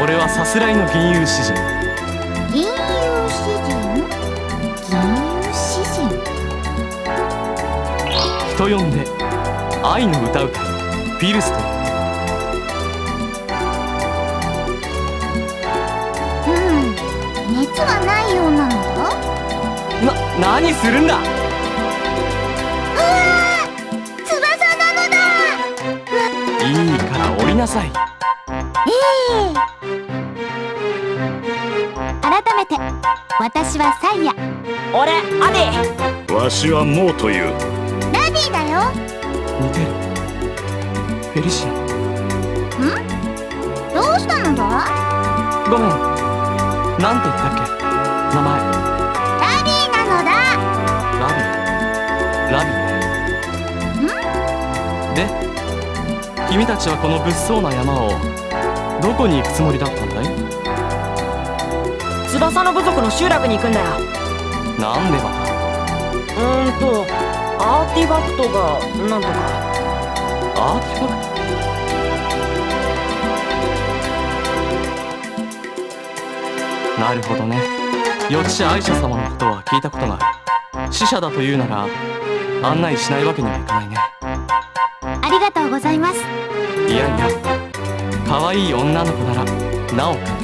俺はさすらいの銀融詩人。銀融詩人？銀融詩人？人呼んで愛の歌うたフィルスといううん。熱はないようなのだな何するんだ？うわー翼なのだ。いいから降りなさい。ええ。改めて私はサイヤ。俺アディ。わしはモーという。ラディだよ。似てる。フェリシア。どうしたのだ？ごめん。なんて言ったっけ？名前。ラディなのだ。ラビ。ラビね。で君たちはこの物騒な山をどこに行くつもりだったんだい？翼の部族の集落に行くんだよ。なんでまたうーんとアーティファクトがなんとか。アーティファクト？なるほどね。予知者アイシャ様のことは聞いたことがある死者だというなら案内しないわけにはいかないね。ありがとうございます。いやいや可愛い女の子ならなおか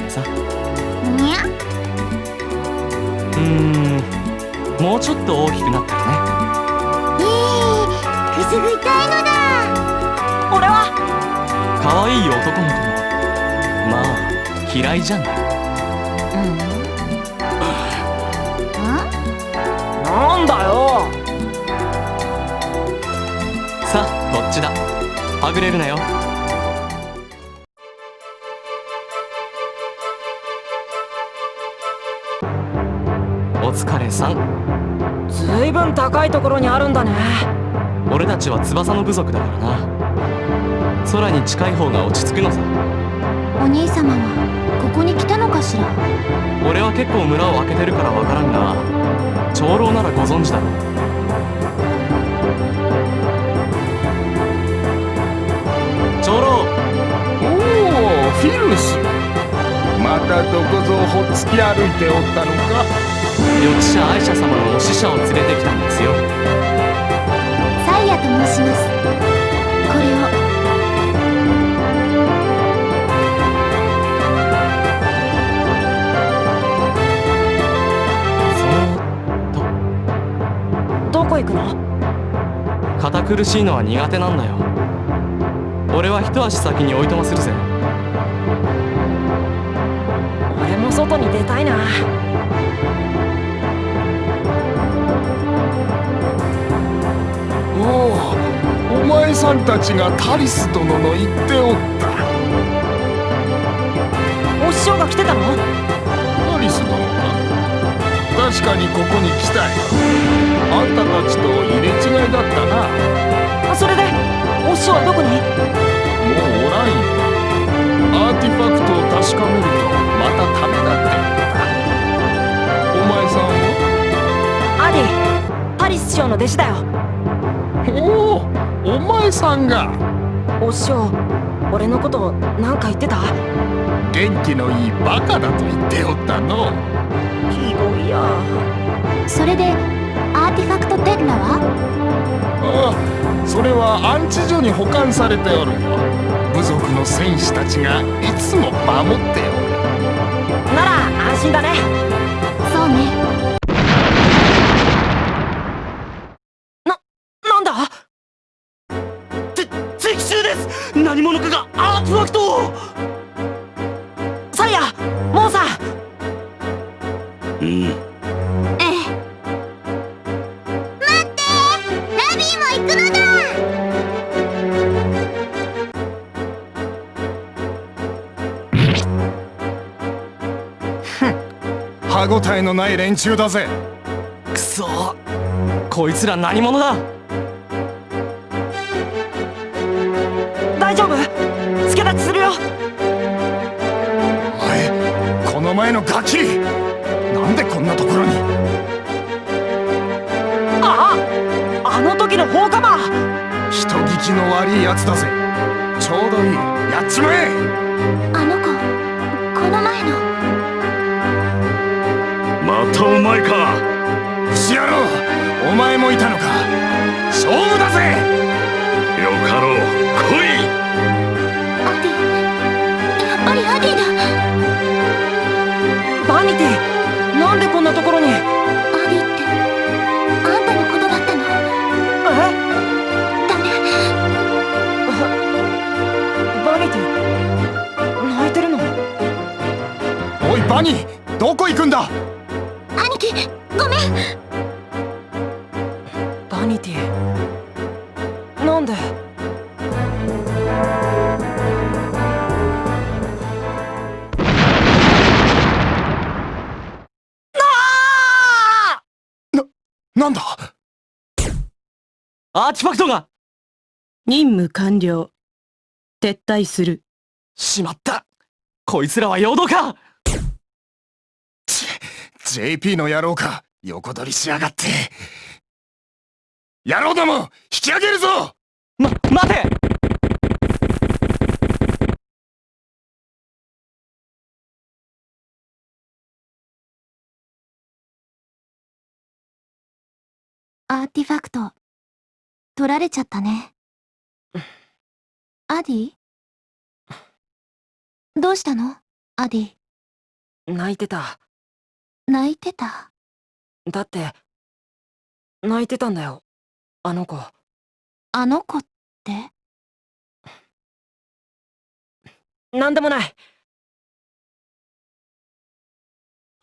もうちょっと大きくなったらね。えー、くすぐりたいのだ。俺は。可愛い男の子も。まあ嫌いじゃない。うん。なんだよ。さあこっちだ？はぐれるなよところにあるんだね。俺たちは翼の部族だからな。空に近い方が落ち着くのさ。お兄様はここに来たのかしら？俺は結構村を開けてるからわからんが長老ならご存知だろ長老！おおフィルス。またどこぞをほっつき歩いておったのか緑者愛者様のお使者を連れてきたんですよサイヤと申しますこれをそっとどこ行くの堅苦しいのは苦手なんだよ俺は一足先においとまするぜ俺も外に出たいなお前さんたちがタリス殿の言っておった。お師匠が来てたの？タリス殿か確かにここに来たい。あんたたちと入れ違いだったな。あそれでお師匠はどこに？もうおらんよ。アーティファクトを確かめるとまたためだってお前さんは？アディタリス師匠の弟子だよおおお前さんが。お師匠俺のこと何か言ってた？元気のいいバカだと言っておったの。ひどいや。それでアーティファクトテッラは？ああそれは安置所に保管されておるよ。部族の戦士たちがいつも守っておる。なら安心だね。そうねない連中だぜ。くそこいつら何者だ。大丈夫。助立ちするよ。お前この前のガキ。なんでこんなところに。ああ。あの時の放火魔。人聞きの悪いやつだぜ。ちょうどいい。やっちまえまたお前か。節野郎お前もいたのか。勝負だぜ。よかろう。来い。アディやっぱりアディだ。バニティなんでこんなところに？アディってあんたのことだったの？え？ダメ。バニティ泣いてるの？おいバニーどこ行くんだ？兄貴ごめん。バニティ。なんで？なんだ？アーティファクトが。任務完了。撤退する。しまった。こいつらは陽動か JP の野郎か横取りしやがって。野郎ども引き上げるぞ！ま待て！アーティファクト。取られちゃったね。アディ？どうしたの？アディ。泣いてた。泣いてた？だって、泣いてたんだよ。あの子。あの子って？なんでもない。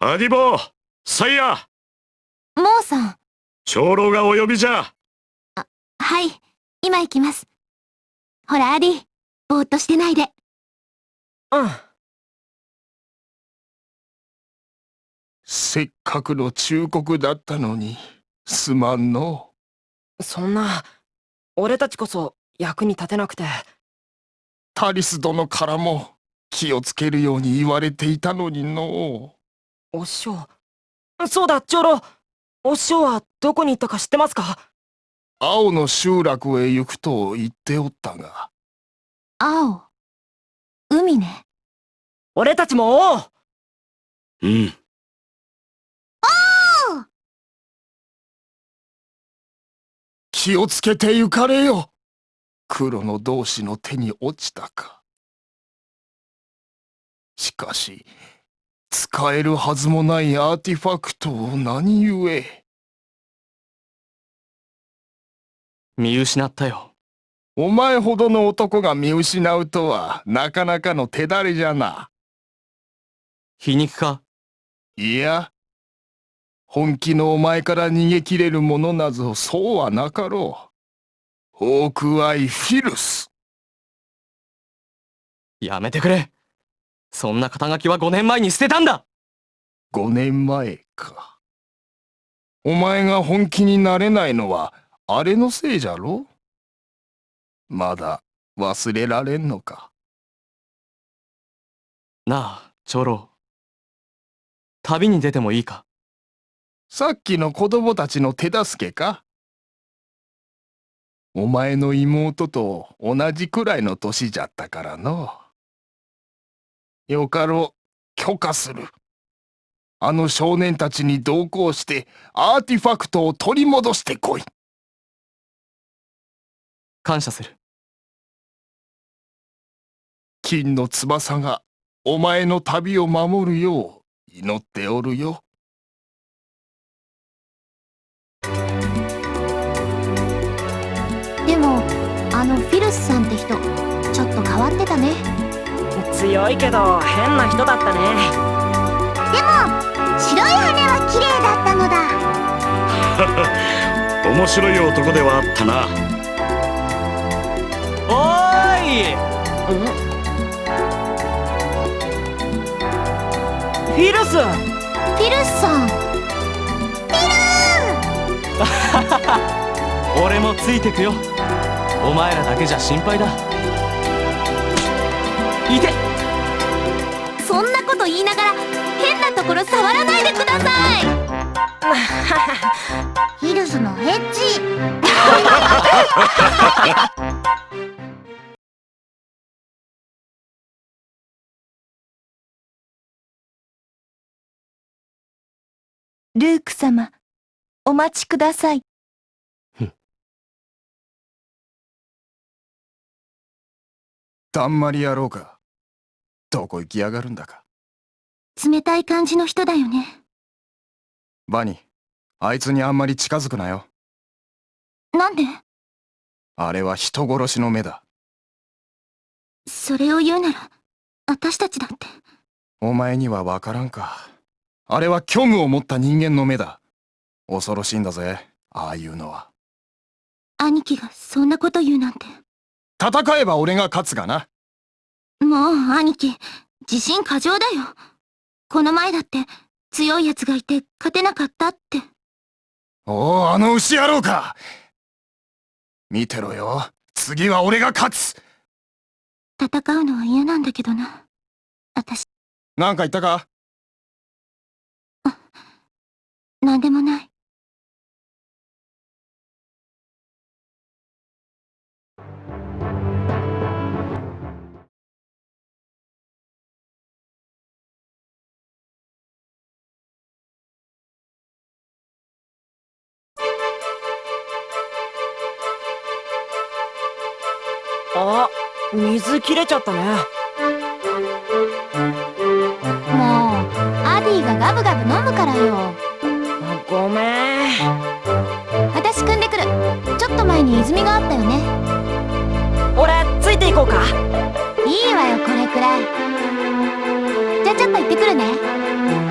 アディボーサイヤモーさん。長老がお呼びじゃはい。今行きます。ほら、アディ。ぼーっとしてないで。うん。せっかくの忠告だったのにすまんのそんな、俺たちこそ役に立てなくて。タリス殿からも気をつけるように言われていたのにのお師匠。そうだ、長老。お師匠はどこに行ったか知ってますか？青の集落へ行くと言っておったが青。海ね。俺たちもおううん気をつけて行かれよ。黒の同士の手に落ちたか。しかし使えるはずもないアーティファクトを何故？見失ったよ。お前ほどの男が見失うとはなかなかの手だれじゃな。皮肉か？いや本気のお前から逃げ切れるものなぞそうはなかろう。ホークアイフィルス。やめてくれ。そんな肩書きは5年前に捨てたんだ。5年前か。お前が本気になれないのはあれのせいじゃろまだ忘れられんのか。なあ長老旅に出てもいいかさっきの子供たちの手助けか？お前の妹と同じくらいの年じゃったからの。よかろう。許可する。あの少年たちに同行してアーティファクトを取り戻してこい。感謝する。金の翼がお前の旅を守るよう祈っておるよでも、あのフィルスさんって人、ちょっと変わってたね。強いけど変な人だったね。でも、白い羽は綺麗だったのだ。面白い男ではあったなおーいフィルスフィルスさん。俺もついてくよお前らだけじゃ心配だいてそんなこと言いながら、変なところ触らないでください。フィルスのエッチ。ルーク様、お待ちください。だん。まり野郎か。どこ行きやがるんだか。冷たい感じの人だよね。バニーあいつにあんまり近づくなよ。なんで？あれは人殺しの目だ。それを言うなら、私たちだって。お前にはわからんか。あれは虚無を持った人間の目だ恐ろしいんだぜああいうのは兄貴がそんなこと言うなんて。戦えば俺が勝つがなもう兄貴、自信過剰だよ。この前だって強い奴がいて勝てなかったって。おおあの牛野郎か見てろよ次は俺が勝つ戦うのは嫌なんだけどな。私、なんか言ったか？なんでもない。水切れちゃったね。もうアディがガブガブ飲むからよ。ごめん。私組んでくる。ちょっと前に泉があったよね。俺ついていこうか。いいわよこれくらい。じゃあちょっと行ってくるね。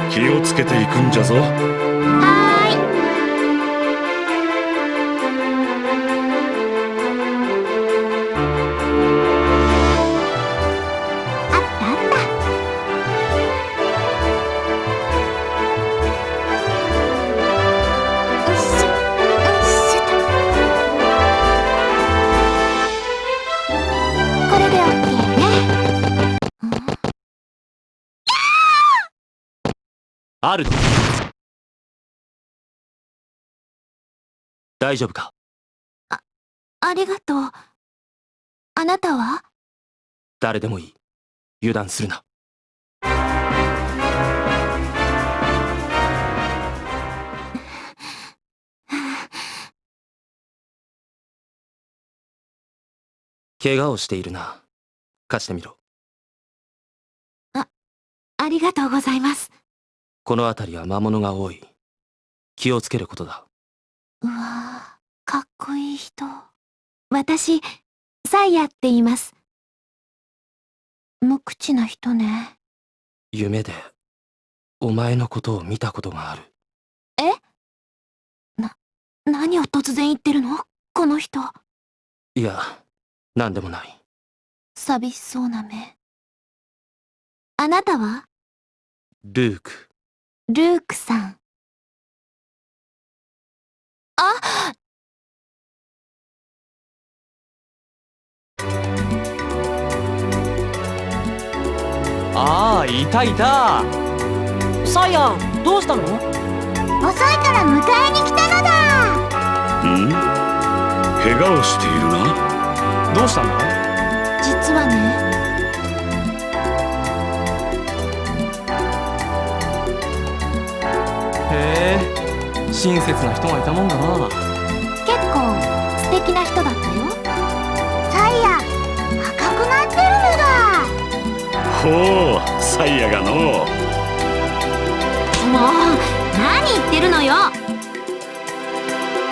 気をつけていくんじゃぞ。は大丈夫か？ありがとう。あなたは？誰でもいい。油断するな。怪我をしているな。貸してみろ。ありがとうございます。この辺りは魔物が多い。気をつけることだ。うわーかっこいい人。私サイヤって言います。無口な人ね。夢でお前のことを見たことがある。何を突然言ってるの？この人。いや何でもない。寂しそうな目。あなたは？ルーク。ルークさん。あああいたいた。サイヤどうしたの？遅いから迎えに来たのだ。ん？怪我をしているな。どうしたんだ実はね。へえ親切な人がいたもんだな。結構素敵な人だっほうサイヤがのもう何言ってるのよ。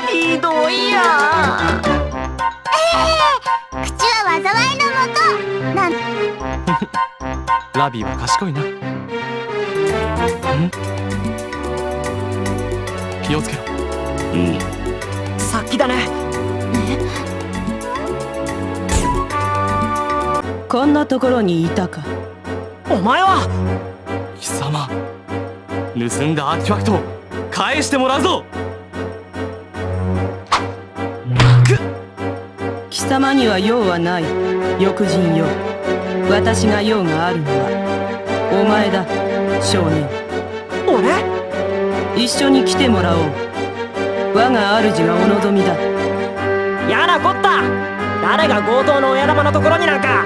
ひどいや。口は災いのもと。なん。ラビーは賢いな。ん？気をつけろ。うん。さっきだね。こんなところにいたかお前は貴様、盗んだアーティファクトを返してもらうぞ。貴様には用はない。欲人よ。私が用があるのはお前だ。少年。俺？一緒に来てもらおう。我が主がお望みだ。やなこった。誰が強盗の親玉のところになんか。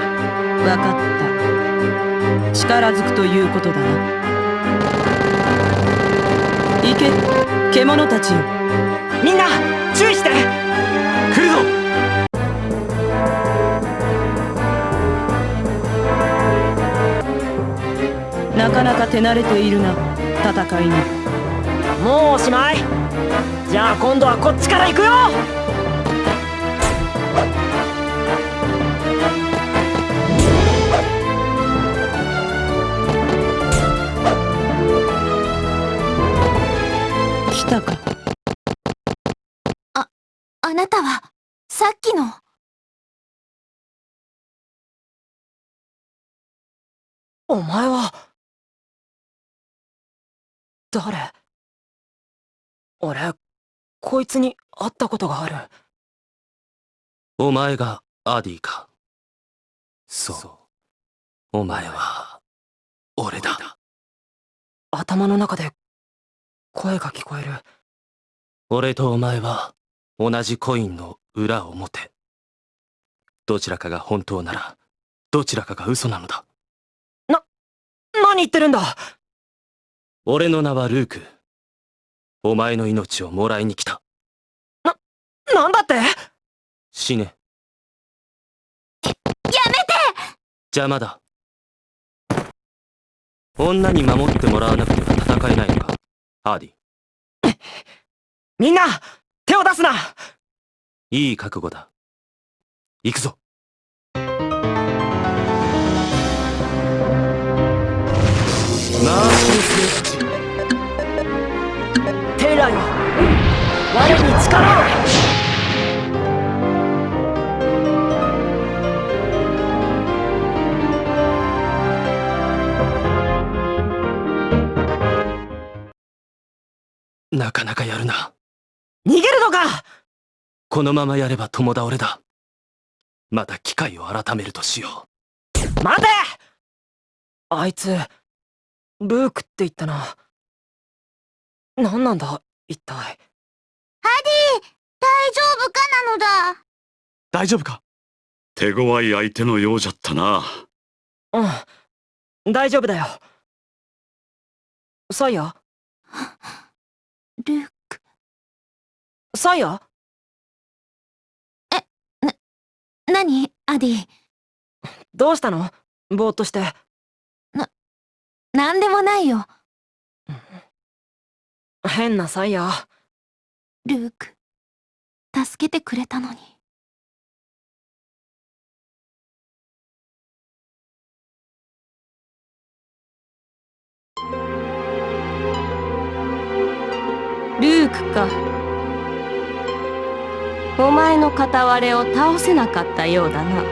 分かった力ずくということだな。行け。獣たちよ。みんな注意して。来るぞ。なかなか手慣れているな戦いに。もうおしまい。じゃあ今度はこっちから行くよお前は。誰？俺こいつに会ったことがある。お前がアディか？そう。お前は俺だ。頭の中で声が聞こえる。俺とお前は同じコインの裏表。どちらかが本当ならどちらかが嘘なのだ何言ってるんだ？俺の名はルーク。お前の命をもらいに来た。なんだって？死ね。やめて！邪魔だ。女に守ってもらわなくては戦えないのか？アーディ。みんな手を出すな！いい覚悟だ。行くぞテイラーよ。我に力を。なかなかやるな。逃げるのか！このままやれば共倒れだ。また機会を改めるとしよ待て！あいつルークって言ったな。何なんだ？一体。ハディ大丈夫かなのだ。大丈夫か？手強い相手のようじゃったな。うん。大丈夫だよ。サイヤ？ルーク。サイヤ？何アディ？どうしたの？ぼーっとして。なんでもないよ変なサイヤルーク助けてくれたのに。ルークか。お前の片割れを倒せなかったようだな。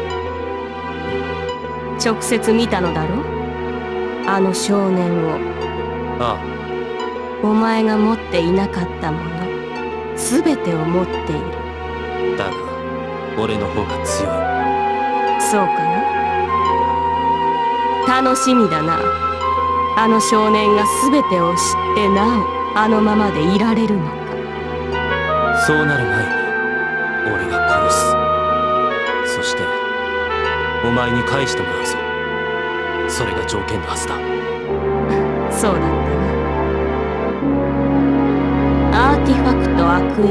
直接見たのだろ？あの少年を。あお前が持っていなかったもの全てを持っている。あだが俺の方が強い。そうかな？楽しみだな。あの少年が全てを知ってなおあのままでいられるのか。そうなる前に俺が殺す。そしてお前に返してもらうぞ。それが条件のはずだ。そうだったティファクトアクエレ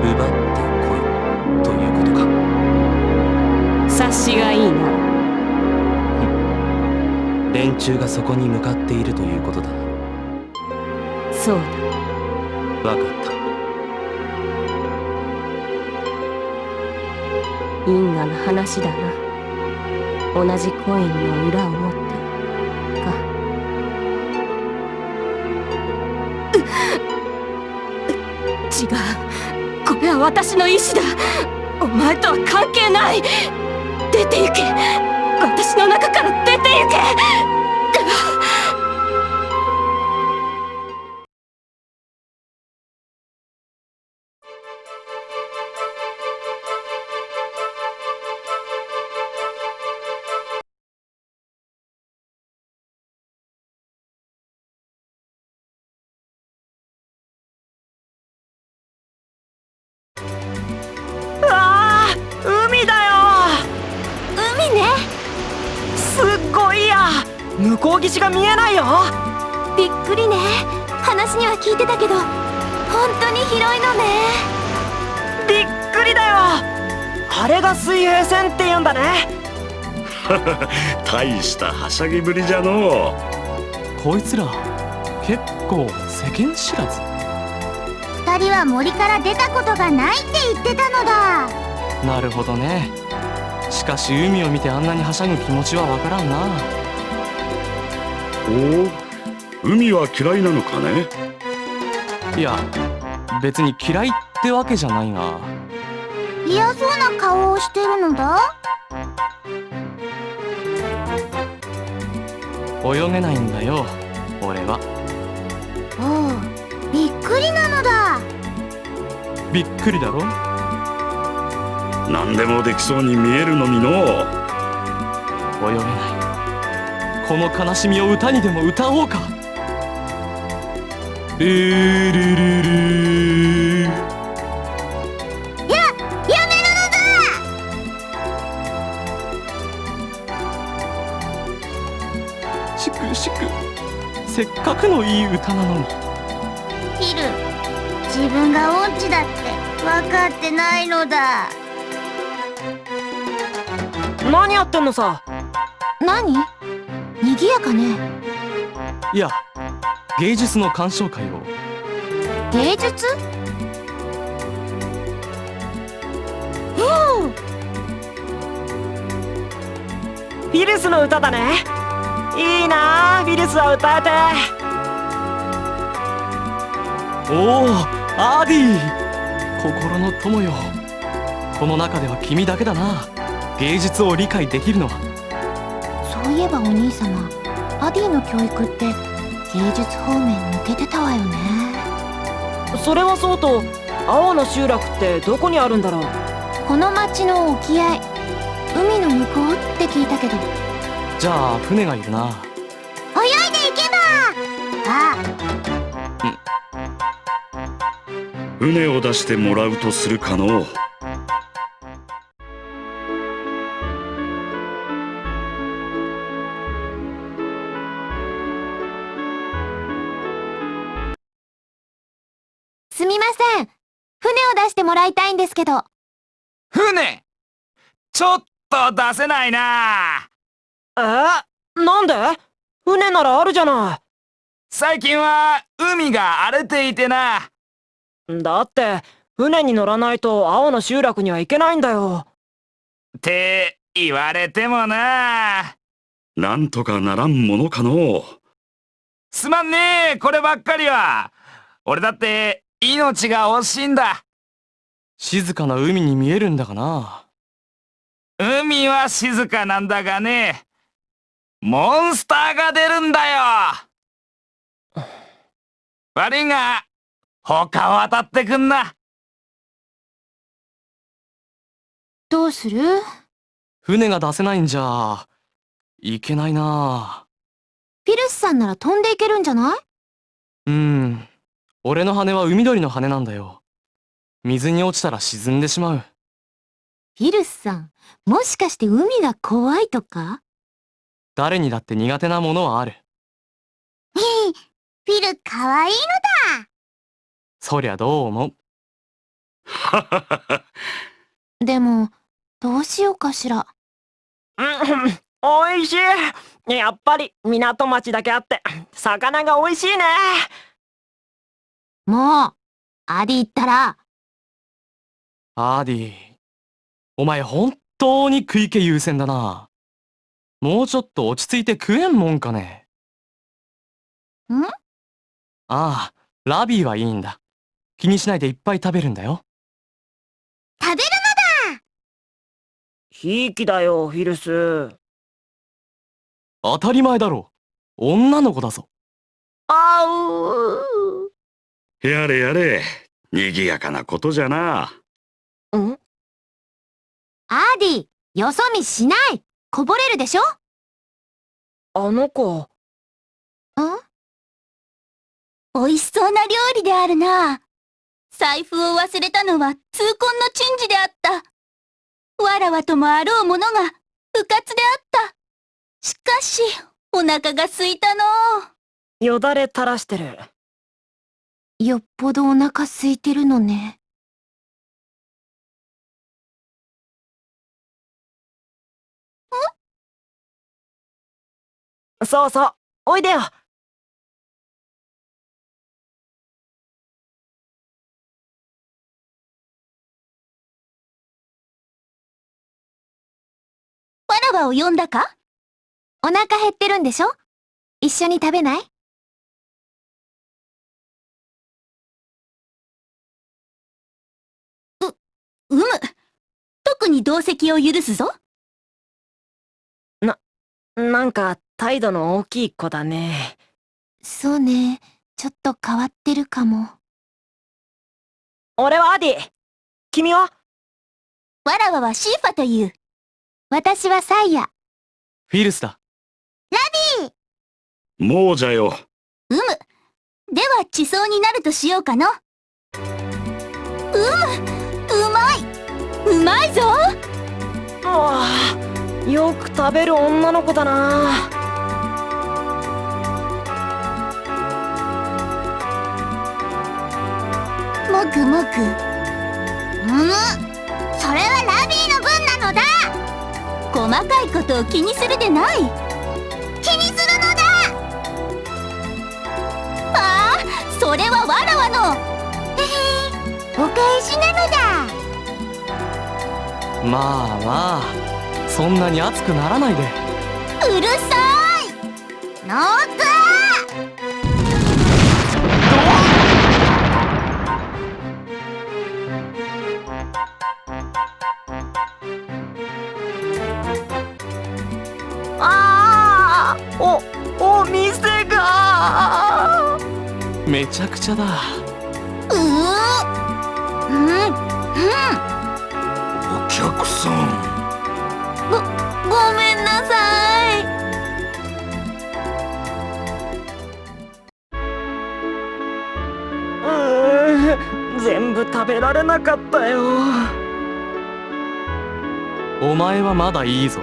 奪ってこい。ということか。察しがいいな。連中がそこに向かっているということだ。そうだ。分かった。因果な話だな。同じコインの裏を持って違うこれは私の意志だ。お前とは関係ない。出て行け。私の中から出て行け。はしゃぎぶりじゃのこいつら結構世間知らず。二人は森から出たことがないって言ってたのだ。なるほどね。しかし海を見てあんなにはしゃぐ気持ちはわからんな。おお海は嫌いなのかね？いや別に嫌いってわけじゃないが嫌そうな顔をしてるのだ泳げないんだよ俺は。おうびっくりなのだ。びっくりだろ？何でもできそうに見えるのにの。泳げない。この悲しみを歌にでも歌おうか。ルールルルせっかくのいい歌なのに。だヒル自分が音痴だって分かってないのだ。何やってんのさ。何？賑やかね。いや芸術の鑑賞会を。芸術？フィルスの歌だねいいなあフィルスは歌えて。おおアーディ。心の友よ。この中では君だけだな。芸術を理解できるのは。そういえばお兄様アディの教育って芸術方面抜けてたわよね。それはそうと青の集落ってどこにあるんだろう。この町の沖合海の向こうって聞いたけどじゃあ船がいるな。泳いでいけば。あ。船を出してもらうとするかのう。すみません。船を出してもらいたいんですけど。船。ちょっと出せないなえ？なんで？船ならあるじゃな最近は海が荒れていてな。いだって船に乗らないと青の集落には行けないんだよって言われてもな。なんとかならんものかのうすまんねえこればっかりは。俺だって命が惜しいんだ。静かな海に見えるんだがな海は静かなんだがね。モンスターが出るんだよ。悪いが、他渡ってくんな。どうする？船が出せないんじゃいけないな。フィルスさんなら飛んでいけるんじゃない？うん。俺の羽は海鳥の羽なんだよ。水に落ちたら沈んでしまう。フィルスさんもしかして海が怖いとか？誰にだって苦手なものはある。フィルかわいいのだ。そりゃどう思う？でもどうしようかしら。うんおいしい。やっぱり港町だけあって魚がおいしいね。もうアディったら。アーディお前本当に食い気優先だなもうちょっと落ち着いて食えんもんかね。ん？ああラビーはいいんだ。気にしないでいっぱい食べるんだよ。食べるひいきだよフィルス。当たり前だろ。女の子だぞ。あうやれやれ。賑やかなことじゃな。うん？アディよそ見しないこぼれるでしょ？あの子ん？美味しそうな料理であるな。財布を忘れたのは痛恨の珍事であった。わらわともあろうものが不活であった。しかし、お腹が空いたのう。よだれ垂らしてるよっぽどお腹空いてるのねそうそう。おいでよ。わらわを呼んだか？お腹減ってるんでしょ？一緒に食べない？うむ。特に同席を許すぞ。なんか態度の大きい子だねそうねちょっと変わってるかも俺はアディ君は？わらわはシーファという。私はサイヤフィルスだもうじゃようむ。では地層になるとしようかの。うむ。うまい。うまいぞ。ああよく食べる女の子だな。もくもくむむそれはラビーの分なのだ。細かいことを気にするでない。気にするのだ。ああそれはわらわの。へへ。お返しなのだ。まあまあ。そんなに熱くならないで。うるさい。ノーズああおお店が。めちゃくちゃだ。うーうん。うん。お客さんごごめんなさい。うーん全部食べられなかったよ。お前はまだいいぞ。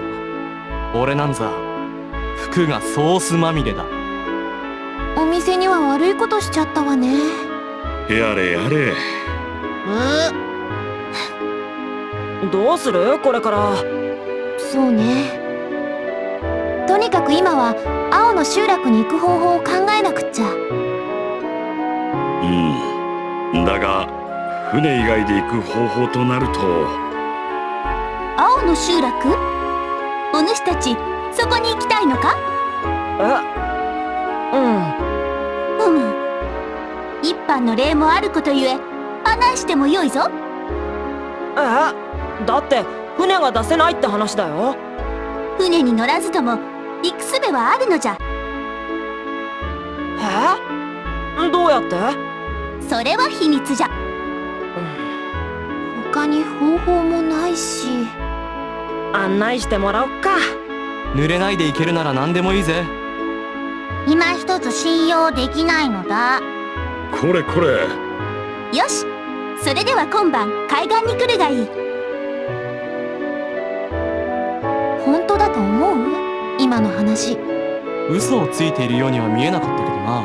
俺なんざ服がソースまみれだ。お店には悪いことしちゃったわね。やれやれ。どうする？これからそうね。とにかく今は青の集落に行く方法を考えなくっちゃ。うん。だが船以外で行く方法となると。青の集落？お主たちそこに行きたいのか？えうん。うむ一般の礼もあることゆえ案内してもよいぞ。えだって船が出せないって話だよ。船に乗らずとも行く術はあるのじゃ。え？どうやって？それは秘密じゃ。他に方法もないし。案内してもらおっか。濡れないで行けるなら何でもいいぜ。今一つ信用できないのだ。これこれ。よし。それでは今晩海岸に来るがいい今の話。嘘をついているようには見えなかったけどな。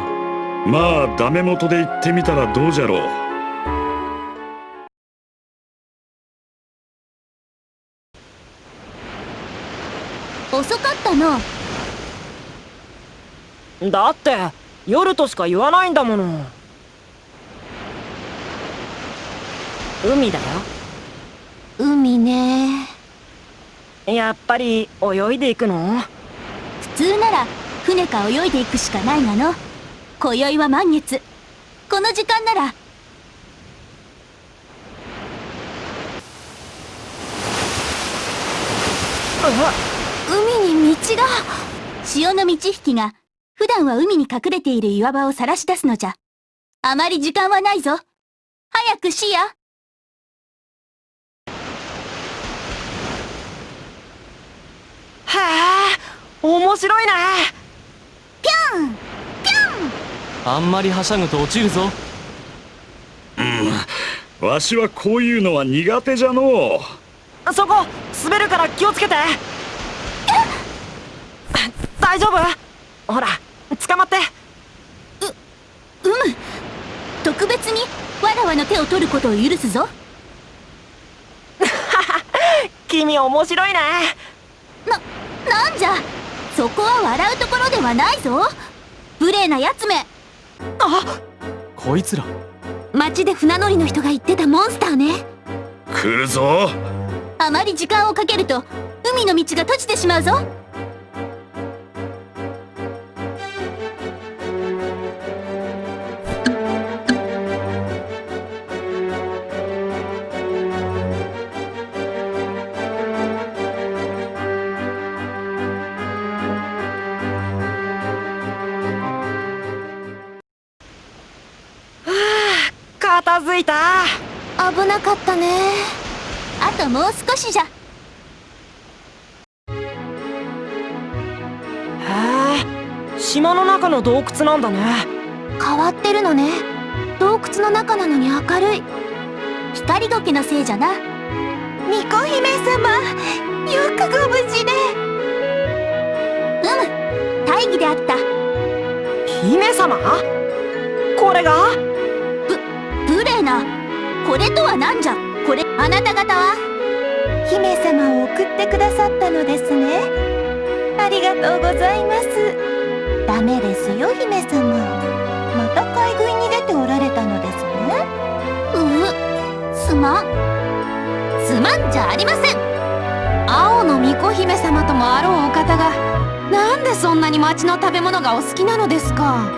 まあダメ元で行ってみたらどうじゃろう。遅かったの。だって夜としか言わないんだもの。海だよ。海ね。やっぱり泳いでいくの？普通なら船か泳いでいくしかないがの。今宵は満月。この時間なら。海に道が。潮の満ち引きが普段は海に隠れている岩場を晒し出すのじゃ。あまり時間はないぞ。早くしや。へえ面白いね。ぴょんぴょん。あんまりはしゃぐと落ちるぞ。うん。わしはこういうのは苦手じゃのう。そこ滑るから気をつけて。大丈夫？ほら捕まって。うむ特別にわらわの手を取ることを許すぞ。君面白いね。な、なんじゃ？そこは笑うところではないぞ。無礼なやつめ。あこいつら。町で船乗りの人が言ってたモンスターね。来るぞ。あまり時間をかけると海の道が閉じてしまうぞ片付いた。危なかったね。あともう少しじゃ。へえ島の中の洞窟なんだね。変わってるのね。洞窟の中なのに明るい。光時計のせいじゃな。巫女姫様よくご無事でうむ大義であった。姫様？これが？な。これとは何じゃ？これあなた方は？姫様を送ってくださったのですね。ありがとうございます。ダメですよ姫様。また買い食いに出ておられたのですね。ううすまん。すまんじゃありません。青の巫女姫様ともあろうお方がなんでそんなに町の食べ物がお好きなのですか？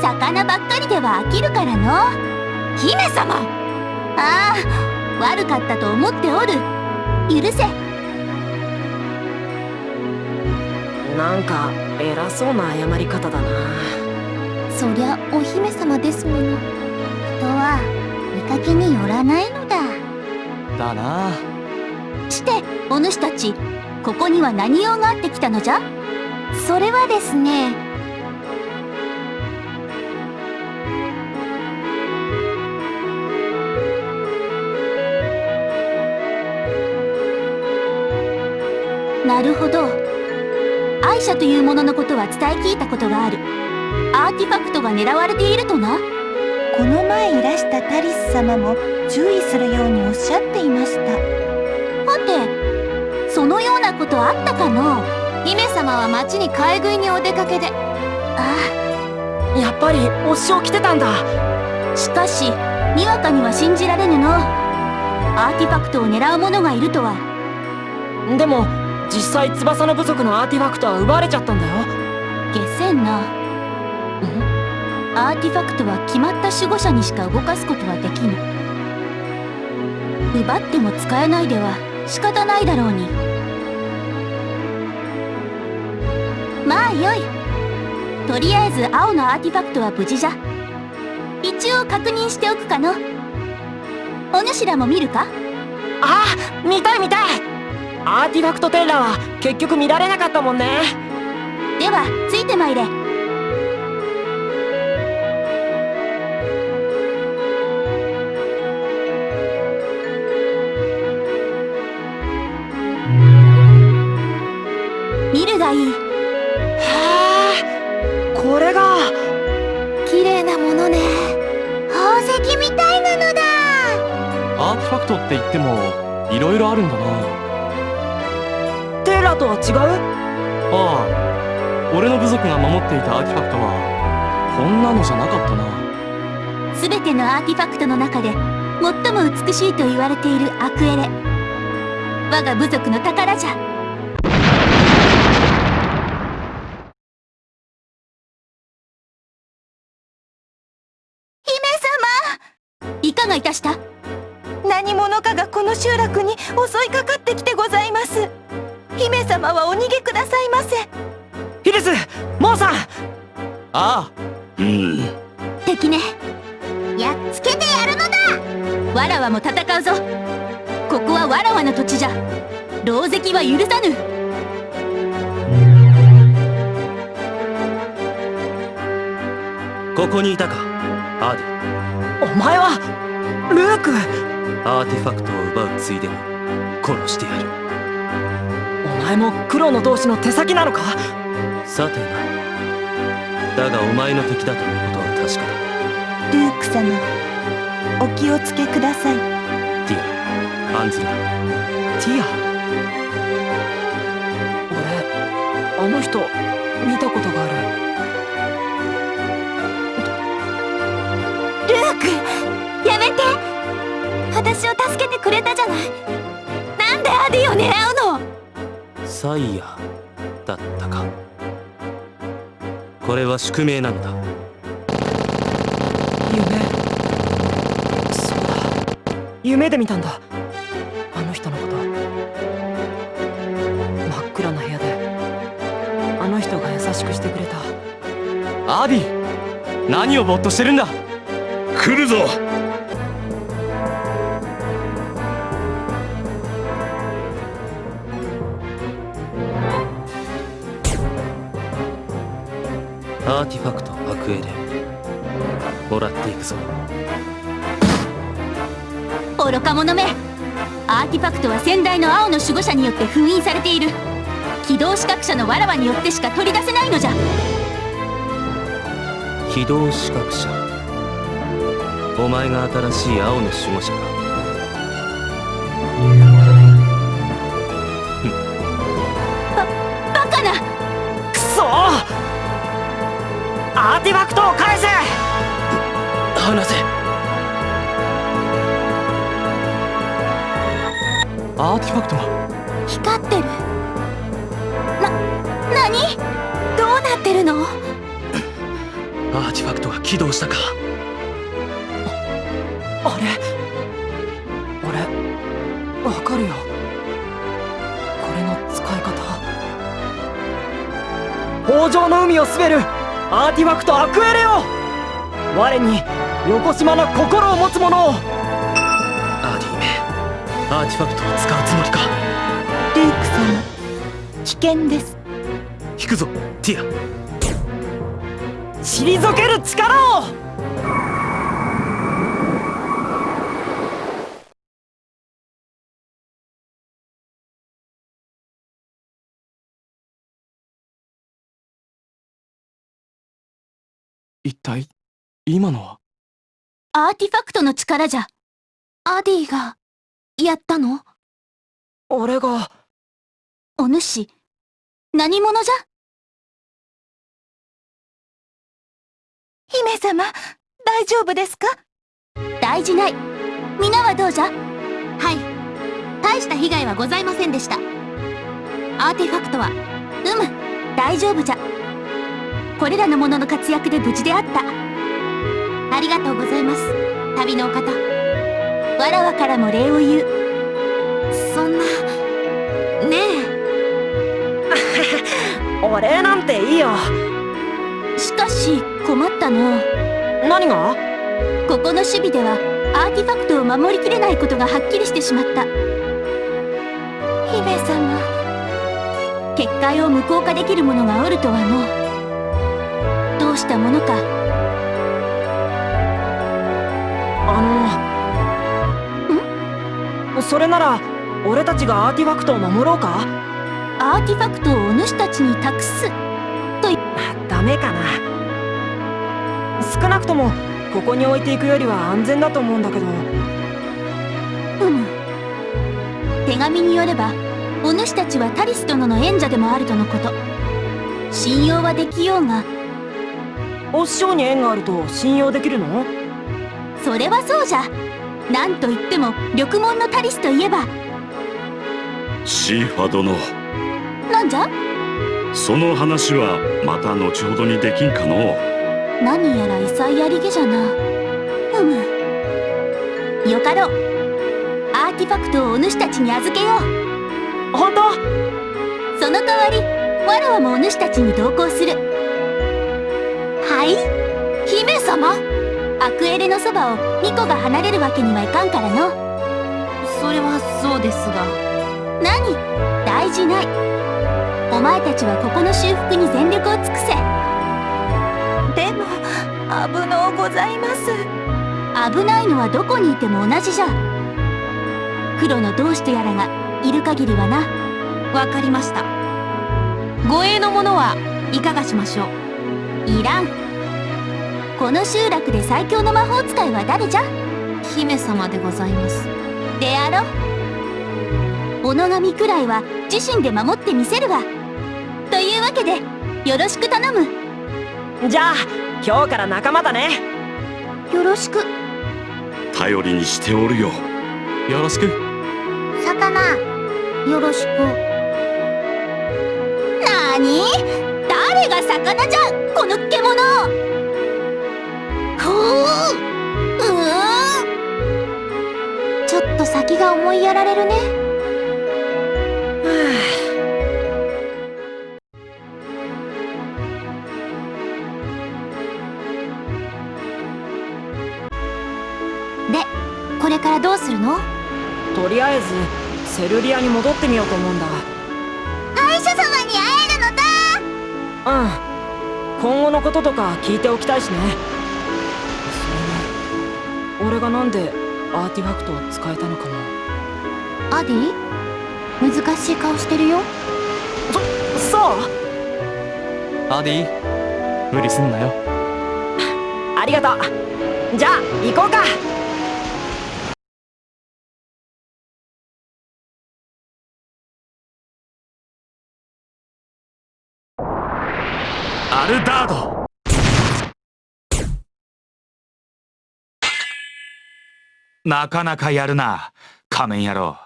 魚ばっかりでは飽きるからの。姫様。ああ悪かったと思っておる。許せ。なんか偉そうな謝り方だな。そりゃお姫様ですもの。人は見かけによらないのだ。だな。してお主たちここには何用があってきたのじゃ？それはですねなるほど。愛者というもののことは伝え聞いたことがある。アーティファクトが狙われているとな。この前いらしたタリス様も注意するようにおっしゃっていました。はてそのようなことあったかの？姫様は町に買い食いにお出かけで。あやっぱりお師匠来てたんだ。あしかしにわかには信じられぬの。アーティファクトを狙う者がいるとは。でも実際翼の部族のアーティファクトは奪われちゃったんだよ。下せん？なアーティファクトは決まった守護者にしか動かすことはできぬ。奪っても使えないでは仕方ないだろうに。まあよい。とりあえず青のアーティファクトは無事じゃ。一応確認しておくかの。お主らも見るか？ああ見たい見たいアーティファクトテッラは結局見られなかったもんね。ではついてまいれ。違う？ああ。俺の部族が守っていたアーティファクトはこんなのじゃなかったな。全てのアーティファクトの中で最も美しいと言われているアクエレ。我が部族の宝じゃ。姫様！いかがいたした？何者かがこの集落に襲いかかってきてございます姫様はお逃げくださいませ。ヒルスモーさん。ああ。うん。敵ね。やっつけてやるのだ。わらわも戦うぞ。ここはわらわの土地じゃ。狼藉は許さぬ。ここにいたか。アーディ。お前はルーク。アーティファクトを奪うついでに殺してやる。お前も黒の同士の手先なのか？さてな。だがお前の敵だということは確かだ。ルーク様お気をつけください。ティアアンズリ。ティア？俺あの人見たことがある。ルークやめて。私を助けてくれたじゃない。なんでアディを狙うの？サイヤだったか。これは宿命なのだ。夢。そうだ。夢で見たんだ。あの人のこと。真っ暗な部屋で。あの人が優しくしてくれた。アディ何をぼーっとしてるんだ。来るぞーティファクトアクエレもらっていくぞ。愚か者め。アーティファクトは先代の青の守護者によって封印されている。起動資格者のわらわによってしか取り出せないのじゃ。起動資格者。お前が新しい青の守護者かティファクトを返せ！離せ。アーティファクトが光ってる。何？どうなってるの？アーティファクトが起動したか。あれ？俺わかるよ。これの使い方？豊穣の海を統べるアーティファクトアクエレよ我に邪な心を持つ者を。アーディめアーティファクトを使うつもりか。ルーク様危険です。引くぞティア。退ける体今のは？アーティファクトの力じゃ。アディがやったの？俺が。お主何者じゃ？姫様大丈夫ですか？大事ない。皆はどうじゃ？はい。大した被害はございませんでした。アーティファクトはうむ大丈夫じゃこれらの者の活躍で無事であった。ありがとうございます。旅のお方。わらわからも礼を言う。そんな。ねえ。お礼なんていいよ。しかし困ったの。何が？ここの守備ではアーティファクトを守りきれないことがはっきりしてしまった。姫様。結界を無効化できるものがおるとはのどうしたものか。あの。ん？それなら俺たちがアーティファクトを守ろうか？アーティファクトをお主たちに託す。とダメかな。少なくともここに置いていくよりは安全だと思うんだけど。うむ。手紙によればお主たちはタリス殿の縁者でもあるとのこと。信用はできようがお師匠に縁があると信用できるの？それはそうじゃ。なんといっても緑門のタリスといえば。シーファ殿なんじゃ？その話はまた後ほどにできんかの？何やら異彩ありげじゃな。うむ。よかろう。アーティファクトをお主たちに預けよう。本当？その代わりわらわもお主たちに同行する。はい？姫様？アクエレのそばをミコが離れるわけにはいかんからの。それはそうですが。何？大事ない。お前たちはここの修復に全力を尽くせ。でも危のうございます。危ないのはどこにいても同じじゃ。黒の同志とやらがいる限りはな。わかりました。護衛の者はいかがしましょう？いらんこの集落で最強の魔法使いは誰じゃ？姫様でございます。であろ小野神くらいは自身で守ってみせるわ。というわけでよろしく頼む。じゃあ今日から仲間だね。よろしく。頼りにしておるよ。よろしく。魚。よろしく。なーに誰が魚じゃ？この獣ちょっと先が思いやられるね。でこれからどうするの？とりあえずセルリアに戻ってみようと思うんだ。様に会えるのだ。うん。今後のこととか聞いておきたいしね俺がなんでアーティファクトを使えたのかもアディ？難しい顔してるよ。そそう？アディ？無理すんなよ。ありがとう。じゃあ行こうかなかなかやるな仮面野郎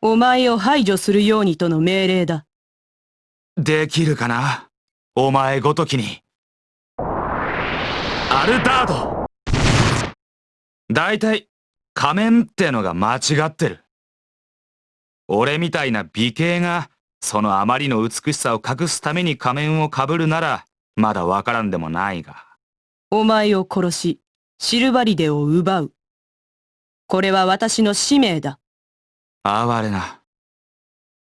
お前を排除するようにとの命令だできるかな？お前ごときに。アルタードだいたい仮面ってのが間違ってる。俺みたいな美形がそのあまりの美しさを隠すために仮面をかぶるならまだわからんでもないが。お前を殺し、シルバリデを奪う。これは私の使命だ。哀れな。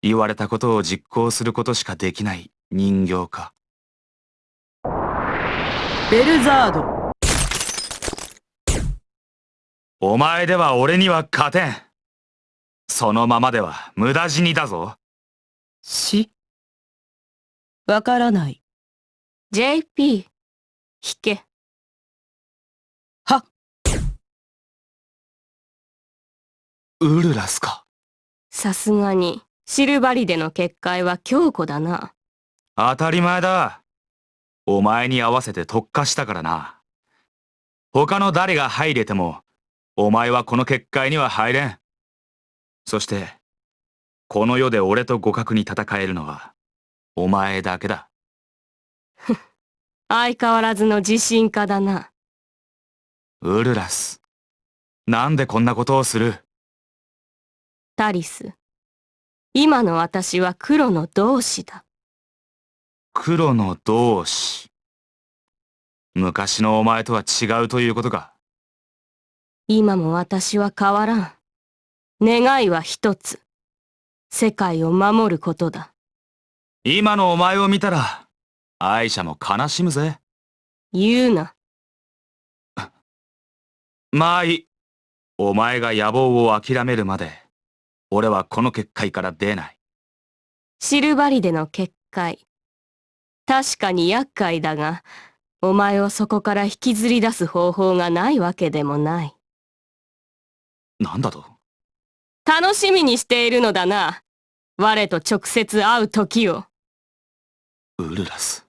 言われたことを実行することしかできない人形か。ベルザード。お前では俺には勝てん。そのままでは無駄死にだぞ。死わからない。JP 引けはウルラスか。さすがにシルバリデの結界は強固だな当たり前だ。お前に合わせて特化したからな。他の誰が入れても、お前はこの結界には入れん。そして、この世で俺と互角に戦えるのは、お前だけだ。相変わらずの自信家だなウルラス。なんでこんなことをする？タリス今の私は黒の同志だ黒の同志。昔のお前とは違うということか。今も私は変わらん願いは一つ世界を守ることだ今のお前を見たら、愛者も悲しむぜ。言うな まあいい。お前が野望を諦めるまで、俺はこの結界から出ない。シルバリデの結界。確かに厄介だがお前をそこから引きずり出す方法がないわけでもない。なんだと？楽しみにしているのだな。我と直接会う時を。ウルラス。